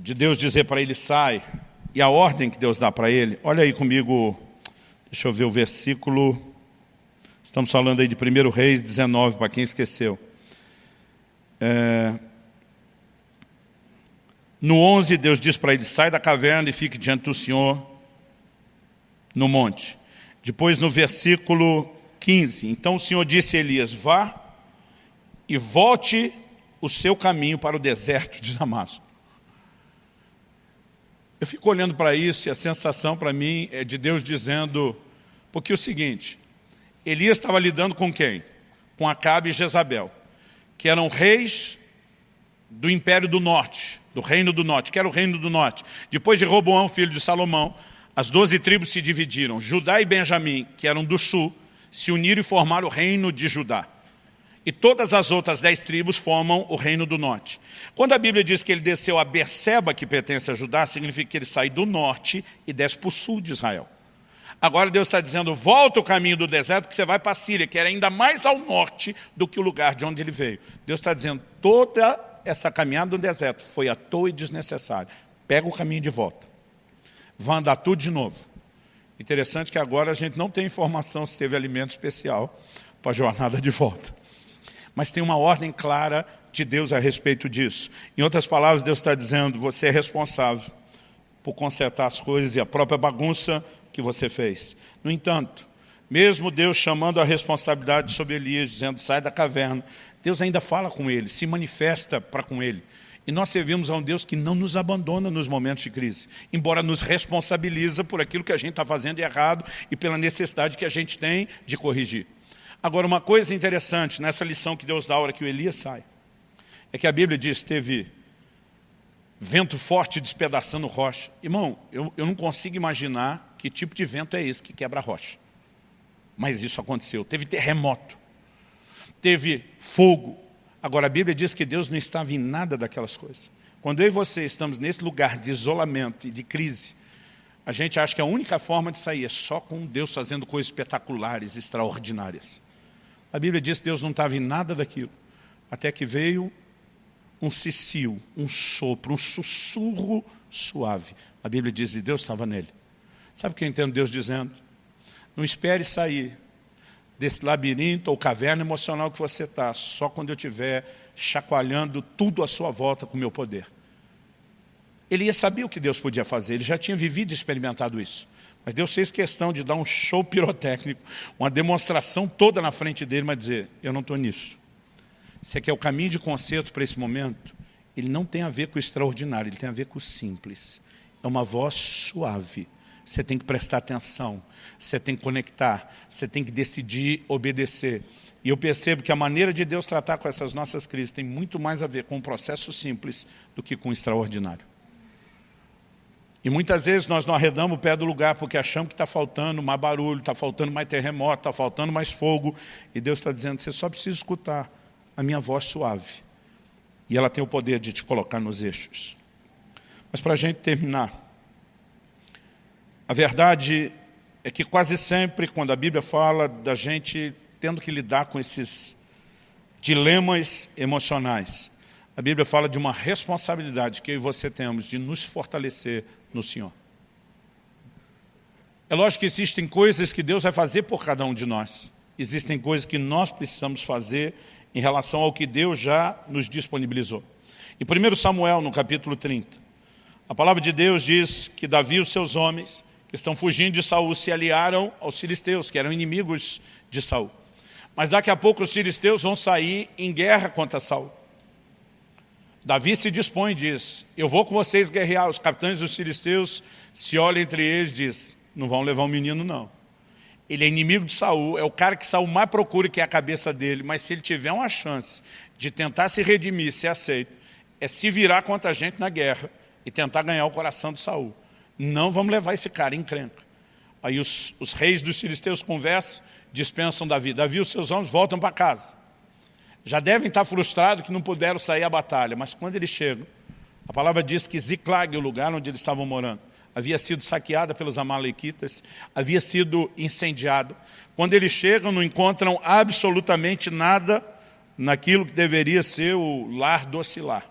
de Deus dizer para ele sai, e a ordem que Deus dá para ele, olha aí comigo, deixa eu ver o versículo, estamos falando aí de 1 Reis 19, para quem esqueceu. É, no 11, Deus diz para ele, sai da caverna e fique diante do Senhor no monte. Depois, no versículo 15, então o Senhor disse a Elias, vá e volte o seu caminho para o deserto de Damasco. Eu fico olhando para isso e a sensação para mim é de Deus dizendo, porque é o seguinte, Elias estava lidando com quem? Com Acabe e Jezabel, que eram reis do Império do Norte, do Reino do Norte, que era o Reino do Norte. Depois de Roboão, filho de Salomão, as doze tribos se dividiram. Judá e Benjamim, que eram do sul, se uniram e formaram o reino de Judá. E todas as outras dez tribos formam o reino do norte. Quando a Bíblia diz que ele desceu a Berseba, que pertence a Judá, significa que ele sai do norte e desce para o sul de Israel. Agora Deus está dizendo, volta o caminho do deserto, que você vai para a Síria, que era ainda mais ao norte do que o lugar de onde ele veio. Deus está dizendo, toda essa caminhada no deserto foi à toa e desnecessária. Pega o caminho de volta. Vai andar tudo de novo. Interessante que agora a gente não tem informação se teve alimento especial para a jornada de volta. Mas tem uma ordem clara de Deus a respeito disso. Em outras palavras, Deus está dizendo, você é responsável por consertar as coisas e a própria bagunça que você fez. No entanto, mesmo Deus chamando a responsabilidade sobre Elias, dizendo, sai da caverna, Deus ainda fala com ele, se manifesta para com ele. E nós servimos a um Deus que não nos abandona nos momentos de crise, embora nos responsabiliza por aquilo que a gente está fazendo errado e pela necessidade que a gente tem de corrigir. Agora, uma coisa interessante nessa lição que Deus dá a hora que o Elias sai, é que a Bíblia diz teve vento forte despedaçando rocha. Irmão, eu, eu não consigo imaginar que tipo de vento é esse que quebra rocha. Mas isso aconteceu. Teve terremoto, teve fogo, Agora, a Bíblia diz que Deus não estava em nada daquelas coisas. Quando eu e você estamos nesse lugar de isolamento e de crise, a gente acha que a única forma de sair é só com Deus fazendo coisas espetaculares, extraordinárias. A Bíblia diz que Deus não estava em nada daquilo, até que veio um cicio, um sopro, um sussurro suave. A Bíblia diz que Deus estava nele. Sabe o que eu entendo Deus dizendo? Não espere sair desse labirinto ou caverna emocional que você está, só quando eu estiver chacoalhando tudo à sua volta com o meu poder. Ele ia saber o que Deus podia fazer, ele já tinha vivido e experimentado isso. Mas Deus fez questão de dar um show pirotécnico, uma demonstração toda na frente dele, mas dizer, eu não estou nisso. Você quer o caminho de conserto para esse momento? Ele não tem a ver com o extraordinário, ele tem a ver com o simples. É uma voz suave. Você tem que prestar atenção, você tem que conectar, você tem que decidir obedecer. E eu percebo que a maneira de Deus tratar com essas nossas crises tem muito mais a ver com um processo simples do que com o extraordinário. E muitas vezes nós não arredamos o pé do lugar porque achamos que está faltando mais barulho, está faltando mais terremoto, está faltando mais fogo. E Deus está dizendo, você só precisa escutar a minha voz suave. E ela tem o poder de te colocar nos eixos. Mas para a gente terminar, a verdade é que quase sempre, quando a Bíblia fala da gente tendo que lidar com esses dilemas emocionais. A Bíblia fala de uma responsabilidade que eu e você temos de nos fortalecer no Senhor. É lógico que existem coisas que Deus vai fazer por cada um de nós. Existem coisas que nós precisamos fazer em relação ao que Deus já nos disponibilizou. Em 1 Samuel, no capítulo 30, a palavra de Deus diz que Davi e os seus homens, estão fugindo de Saul, se aliaram aos filisteus, que eram inimigos de Saul. Mas daqui a pouco os filisteus vão sair em guerra contra Saul. Davi se dispõe e diz, eu vou com vocês guerrear. Os capitães dos filisteus se olham entre eles e diz, não vão levar o um menino não. Ele é inimigo de Saul, é o cara que Saul mais procura, que é a cabeça dele. Mas se ele tiver uma chance de tentar se redimir, ser aceito, é se virar contra a gente na guerra e tentar ganhar o coração de Saul. Não vamos levar esse cara em crenca. Aí os, os reis dos filisteus conversam, dispensam Davi. Davi e os seus homens voltam para casa. Já devem estar frustrados que não puderam sair à batalha, mas quando eles chegam, a palavra diz que Ziklag, o lugar onde eles estavam morando, havia sido saqueada pelos amalequitas, havia sido incendiada. Quando eles chegam, não encontram absolutamente nada naquilo que deveria ser o lar docilar.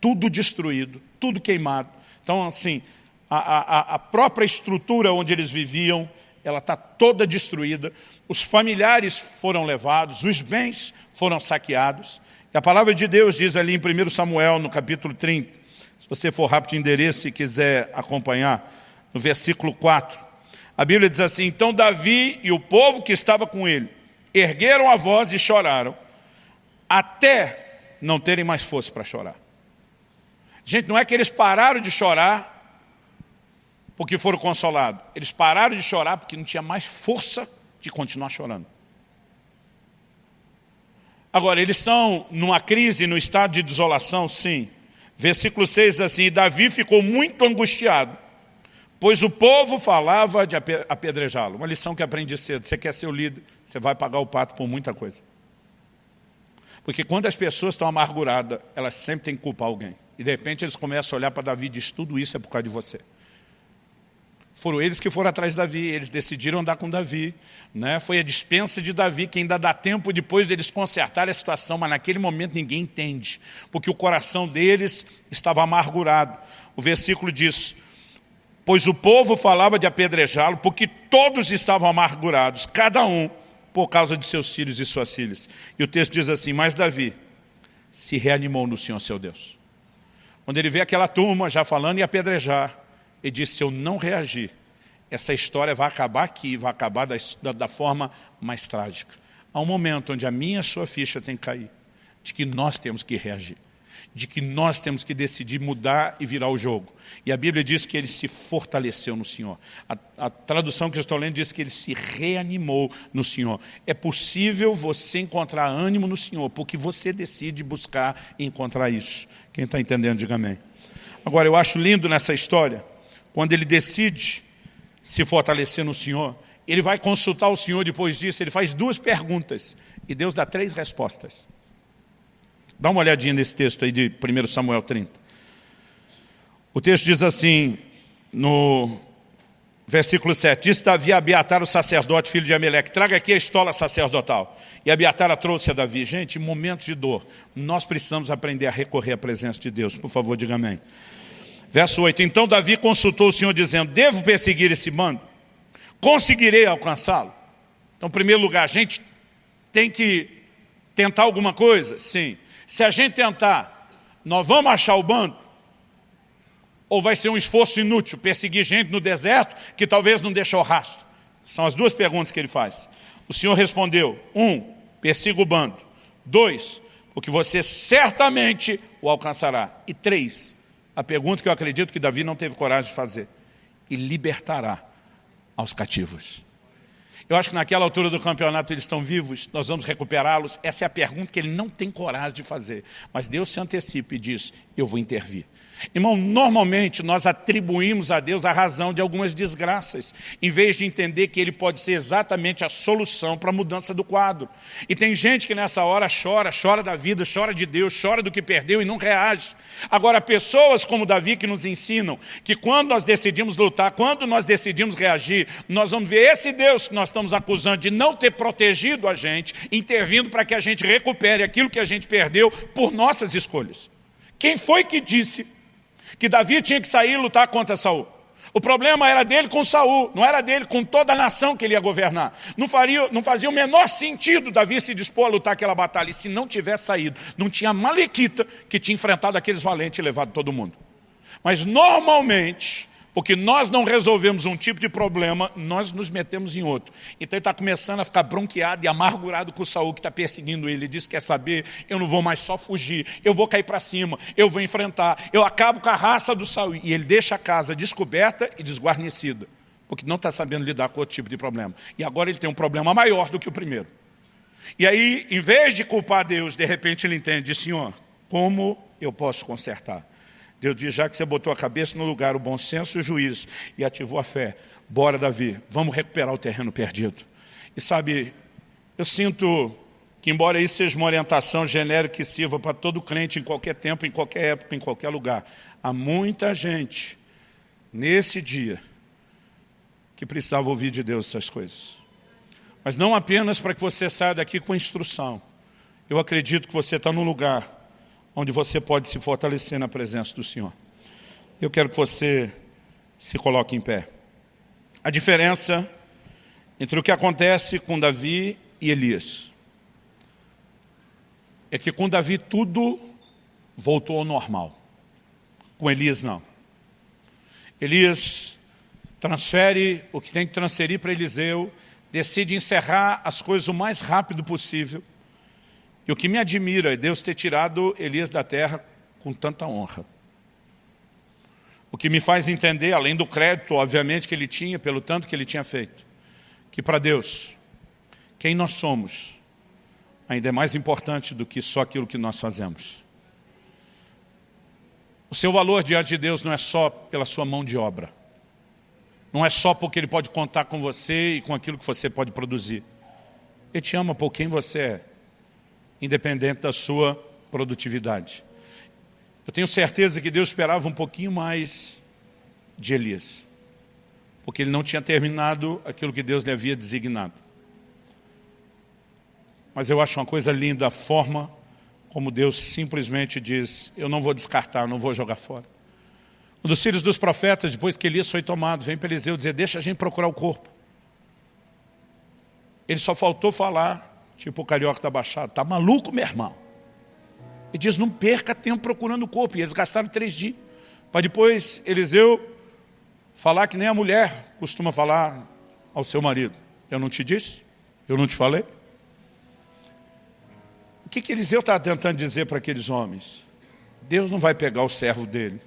Tudo destruído, tudo queimado. Então, assim, a, a, a própria estrutura onde eles viviam ela está toda destruída, os familiares foram levados, os bens foram saqueados. E a palavra de Deus diz ali em 1 Samuel, no capítulo 30, se você for rápido de endereço e quiser acompanhar, no versículo 4, a Bíblia diz assim, então Davi e o povo que estava com ele ergueram a voz e choraram, até não terem mais força para chorar. Gente, não é que eles pararam de chorar porque foram consolados. Eles pararam de chorar porque não tinha mais força de continuar chorando. Agora, eles estão numa crise, no estado de desolação, sim. Versículo 6 assim, Davi ficou muito angustiado, pois o povo falava de apedrejá-lo. Uma lição que aprendi cedo, você quer ser o líder, você vai pagar o pato por muita coisa. Porque quando as pessoas estão amarguradas, elas sempre têm que culpar alguém. E de repente eles começam a olhar para Davi e diz, tudo isso é por causa de você. Foram eles que foram atrás de Davi, eles decidiram andar com Davi. Né? Foi a dispensa de Davi que ainda dá tempo depois deles consertar a situação, mas naquele momento ninguém entende, porque o coração deles estava amargurado. O versículo diz, pois o povo falava de apedrejá-lo, porque todos estavam amargurados, cada um por causa de seus filhos e suas filhas. E o texto diz assim, mas Davi se reanimou no Senhor seu Deus. Quando ele vê aquela turma já falando em apedrejar, ele disse, se eu não reagir, essa história vai acabar aqui, vai acabar da, da, da forma mais trágica. Há um momento onde a minha e sua ficha tem que cair, de que nós temos que reagir, de que nós temos que decidir mudar e virar o jogo. E a Bíblia diz que ele se fortaleceu no Senhor. A, a tradução que eu estou lendo diz que ele se reanimou no Senhor. É possível você encontrar ânimo no Senhor, porque você decide buscar e encontrar isso. Quem está entendendo, diga amém. Agora, eu acho lindo nessa história, quando ele decide se fortalecer no Senhor, ele vai consultar o Senhor depois disso, ele faz duas perguntas, e Deus dá três respostas. Dá uma olhadinha nesse texto aí de 1 Samuel 30. O texto diz assim, no versículo 7, disse Davi a Abiatar, o sacerdote, filho de Ameleque, traga aqui a estola sacerdotal. E Abiatar a trouxe a Davi. Gente, em momentos de dor, nós precisamos aprender a recorrer à presença de Deus. Por favor, diga amém. Verso 8, então Davi consultou o Senhor dizendo, devo perseguir esse bando? Conseguirei alcançá-lo? Então, em primeiro lugar, a gente tem que tentar alguma coisa? Sim. Se a gente tentar, nós vamos achar o bando? Ou vai ser um esforço inútil, perseguir gente no deserto que talvez não deixe o rastro? São as duas perguntas que ele faz. O Senhor respondeu, um, persiga o bando. Dois, porque você certamente o alcançará. E três, a pergunta que eu acredito que Davi não teve coragem de fazer. E libertará aos cativos. Eu acho que naquela altura do campeonato eles estão vivos, nós vamos recuperá-los. Essa é a pergunta que ele não tem coragem de fazer. Mas Deus se antecipa e diz, eu vou intervir. Irmão, normalmente nós atribuímos a Deus a razão de algumas desgraças, em vez de entender que Ele pode ser exatamente a solução para a mudança do quadro. E tem gente que nessa hora chora, chora da vida, chora de Deus, chora do que perdeu e não reage. Agora, pessoas como Davi que nos ensinam que quando nós decidimos lutar, quando nós decidimos reagir, nós vamos ver esse Deus que nós estamos acusando de não ter protegido a gente, intervindo para que a gente recupere aquilo que a gente perdeu por nossas escolhas. Quem foi que disse que Davi tinha que sair e lutar contra Saul. O problema era dele com Saul, não era dele com toda a nação que ele ia governar. Não, faria, não fazia o menor sentido Davi se dispor a lutar aquela batalha. E se não tivesse saído, não tinha Malequita que tinha enfrentado aqueles valentes e levado todo mundo. Mas normalmente, porque nós não resolvemos um tipo de problema, nós nos metemos em outro. Então ele está começando a ficar bronqueado e amargurado com o Saul que está perseguindo ele. Ele diz, quer saber, eu não vou mais só fugir, eu vou cair para cima, eu vou enfrentar, eu acabo com a raça do Saul. E ele deixa a casa descoberta e desguarnecida, porque não está sabendo lidar com outro tipo de problema. E agora ele tem um problema maior do que o primeiro. E aí, em vez de culpar Deus, de repente ele entende, Senhor, como eu posso consertar? Deus diz, já que você botou a cabeça no lugar, o bom senso e o juízo, e ativou a fé, bora Davi, vamos recuperar o terreno perdido. E sabe, eu sinto que embora isso seja uma orientação genérica que sirva para todo crente em qualquer tempo, em qualquer época, em qualquer lugar, há muita gente nesse dia que precisava ouvir de Deus essas coisas. Mas não apenas para que você saia daqui com instrução. Eu acredito que você está num lugar onde você pode se fortalecer na presença do Senhor. Eu quero que você se coloque em pé. A diferença entre o que acontece com Davi e Elias é que com Davi tudo voltou ao normal. Com Elias não. Elias transfere o que tem que transferir para Eliseu, decide encerrar as coisas o mais rápido possível, e o que me admira é Deus ter tirado Elias da terra com tanta honra. O que me faz entender, além do crédito, obviamente, que ele tinha, pelo tanto que ele tinha feito, que para Deus, quem nós somos, ainda é mais importante do que só aquilo que nós fazemos. O seu valor diante de Deus não é só pela sua mão de obra. Não é só porque Ele pode contar com você e com aquilo que você pode produzir. Ele te ama por quem você é independente da sua produtividade. Eu tenho certeza que Deus esperava um pouquinho mais de Elias, porque ele não tinha terminado aquilo que Deus lhe havia designado. Mas eu acho uma coisa linda a forma como Deus simplesmente diz, eu não vou descartar, não vou jogar fora. Um dos filhos dos profetas, depois que Elias foi tomado, vem para Eliseu dizer, deixa a gente procurar o corpo. Ele só faltou falar, Tipo o carioca da Baixada. Tá maluco, meu irmão? Ele diz, não perca tempo procurando o corpo. E eles gastaram três dias. Para depois Eliseu falar que nem a mulher costuma falar ao seu marido. Eu não te disse? Eu não te falei? O que, que Eliseu está tentando dizer para aqueles homens? Deus não vai pegar o servo dele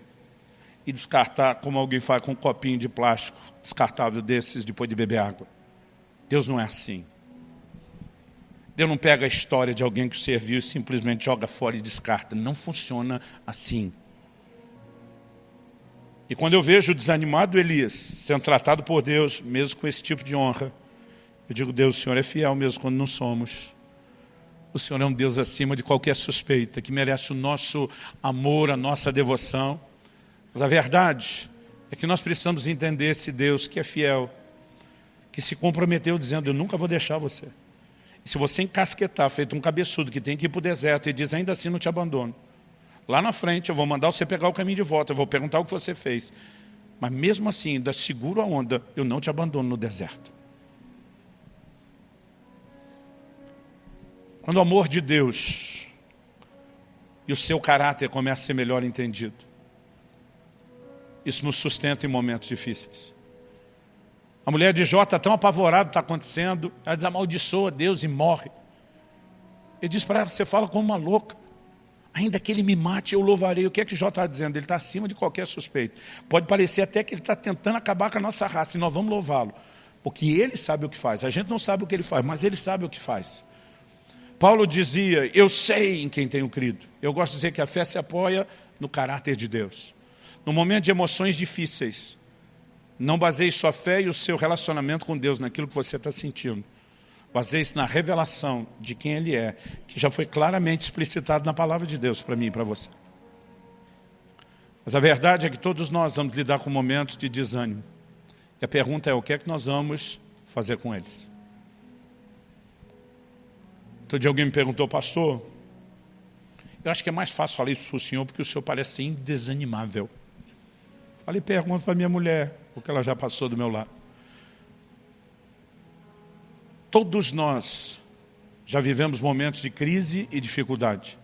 e descartar como alguém faz com um copinho de plástico descartável desses depois de beber água. Deus não é assim. Deus não pega a história de alguém que serviu e simplesmente joga fora e descarta. Não funciona assim. E quando eu vejo o desanimado Elias sendo tratado por Deus, mesmo com esse tipo de honra, eu digo, Deus, o Senhor é fiel mesmo quando não somos. O Senhor é um Deus acima de qualquer suspeita, que merece o nosso amor, a nossa devoção. Mas a verdade é que nós precisamos entender esse Deus que é fiel, que se comprometeu dizendo, eu nunca vou deixar você. Se você encasquetar, feito um cabeçudo que tem que ir para o deserto e diz, ainda assim não te abandono. Lá na frente eu vou mandar você pegar o caminho de volta, eu vou perguntar o que você fez. Mas mesmo assim, ainda seguro a onda, eu não te abandono no deserto. Quando o amor de Deus e o seu caráter começa a ser melhor entendido, isso nos sustenta em momentos difíceis. A mulher de Jó está tão apavorada, está acontecendo, ela diz, amaldiçoa Deus e morre. Ele diz para ela, você fala como uma louca. Ainda que ele me mate, eu louvarei. O que é que Jó está dizendo? Ele está acima de qualquer suspeito. Pode parecer até que ele está tentando acabar com a nossa raça, e nós vamos louvá-lo. Porque ele sabe o que faz. A gente não sabe o que ele faz, mas ele sabe o que faz. Paulo dizia, eu sei em quem tenho crido. Eu gosto de dizer que a fé se apoia no caráter de Deus. No momento de emoções difíceis, não baseie sua fé e o seu relacionamento com Deus naquilo que você está sentindo. Baseie-se na revelação de quem Ele é, que já foi claramente explicitado na palavra de Deus para mim e para você. Mas a verdade é que todos nós vamos lidar com momentos de desânimo. E a pergunta é, o que é que nós vamos fazer com eles? Outro dia alguém me perguntou, pastor, eu acho que é mais fácil falar isso para o senhor, porque o senhor parece indesanimável. Falei, pergunta para minha mulher, porque ela já passou do meu lado. Todos nós já vivemos momentos de crise e dificuldade.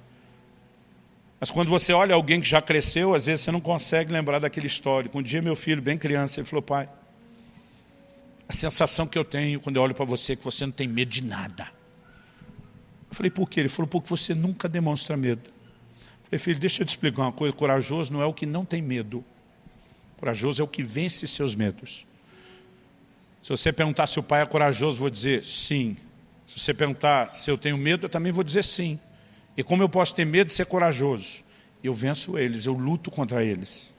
Mas quando você olha alguém que já cresceu, às vezes você não consegue lembrar daquele histórico. Um dia meu filho, bem criança, ele falou, pai, a sensação que eu tenho quando eu olho para você é que você não tem medo de nada. Eu falei, por quê? Ele falou, porque você nunca demonstra medo. Eu falei, filho, deixa eu te explicar uma coisa, corajoso não é o que não tem medo. Corajoso é o que vence seus medos. Se você perguntar se o pai é corajoso, vou dizer sim. Se você perguntar se eu tenho medo, eu também vou dizer sim. E como eu posso ter medo de ser corajoso? Eu venço eles, eu luto contra eles.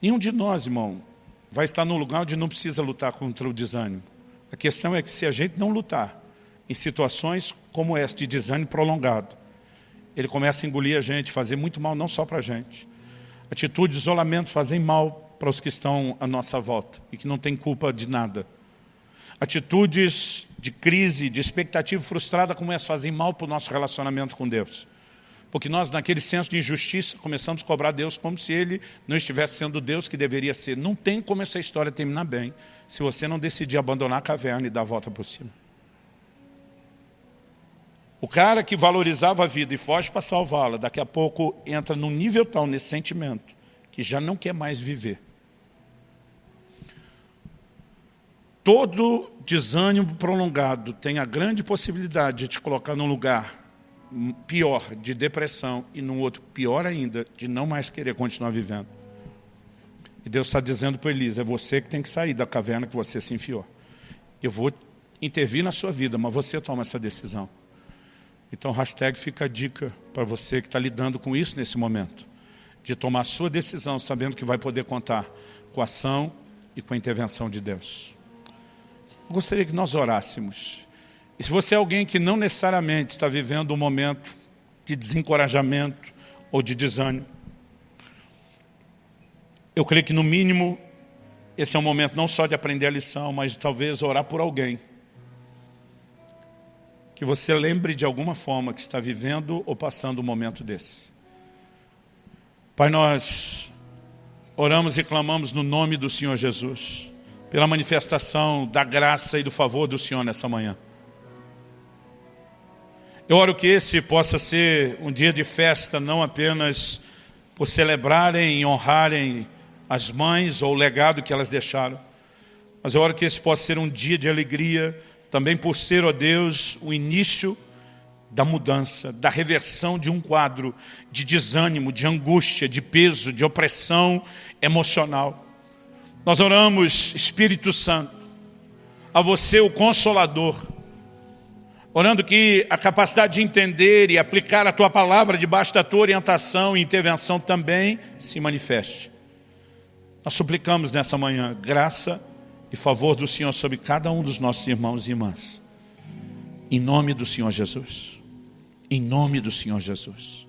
Nenhum de nós, irmão, vai estar num lugar onde não precisa lutar contra o desânimo. A questão é que se a gente não lutar em situações como essa de desânimo prolongado, ele começa a engolir a gente, fazer muito mal não só para a gente, Atitudes de isolamento fazem mal para os que estão à nossa volta e que não têm culpa de nada. Atitudes de crise, de expectativa frustrada como essa fazem mal para o nosso relacionamento com Deus. Porque nós, naquele senso de injustiça, começamos a cobrar Deus como se Ele não estivesse sendo Deus que deveria ser. Não tem como essa história terminar bem se você não decidir abandonar a caverna e dar a volta por cima. O cara que valorizava a vida e foge para salvá-la, daqui a pouco entra num nível tal nesse sentimento, que já não quer mais viver. Todo desânimo prolongado tem a grande possibilidade de te colocar num lugar pior, de depressão, e num outro pior ainda, de não mais querer continuar vivendo. E Deus está dizendo para Elisa, é você que tem que sair da caverna que você se enfiou. Eu vou intervir na sua vida, mas você toma essa decisão. Então, hashtag fica a dica para você que está lidando com isso nesse momento, de tomar sua decisão sabendo que vai poder contar com a ação e com a intervenção de Deus. Eu gostaria que nós orássemos. E se você é alguém que não necessariamente está vivendo um momento de desencorajamento ou de desânimo, eu creio que no mínimo esse é um momento não só de aprender a lição, mas de talvez orar por alguém que você lembre de alguma forma que está vivendo ou passando um momento desse. Pai, nós oramos e clamamos no nome do Senhor Jesus, pela manifestação da graça e do favor do Senhor nessa manhã. Eu oro que esse possa ser um dia de festa, não apenas por celebrarem e honrarem as mães ou o legado que elas deixaram, mas eu oro que esse possa ser um dia de alegria, também por ser, ó Deus, o início da mudança, da reversão de um quadro de desânimo, de angústia, de peso, de opressão emocional. Nós oramos, Espírito Santo, a você o Consolador, orando que a capacidade de entender e aplicar a Tua palavra debaixo da Tua orientação e intervenção também se manifeste. Nós suplicamos nessa manhã graça e favor do Senhor sobre cada um dos nossos irmãos e irmãs. Em nome do Senhor Jesus. Em nome do Senhor Jesus.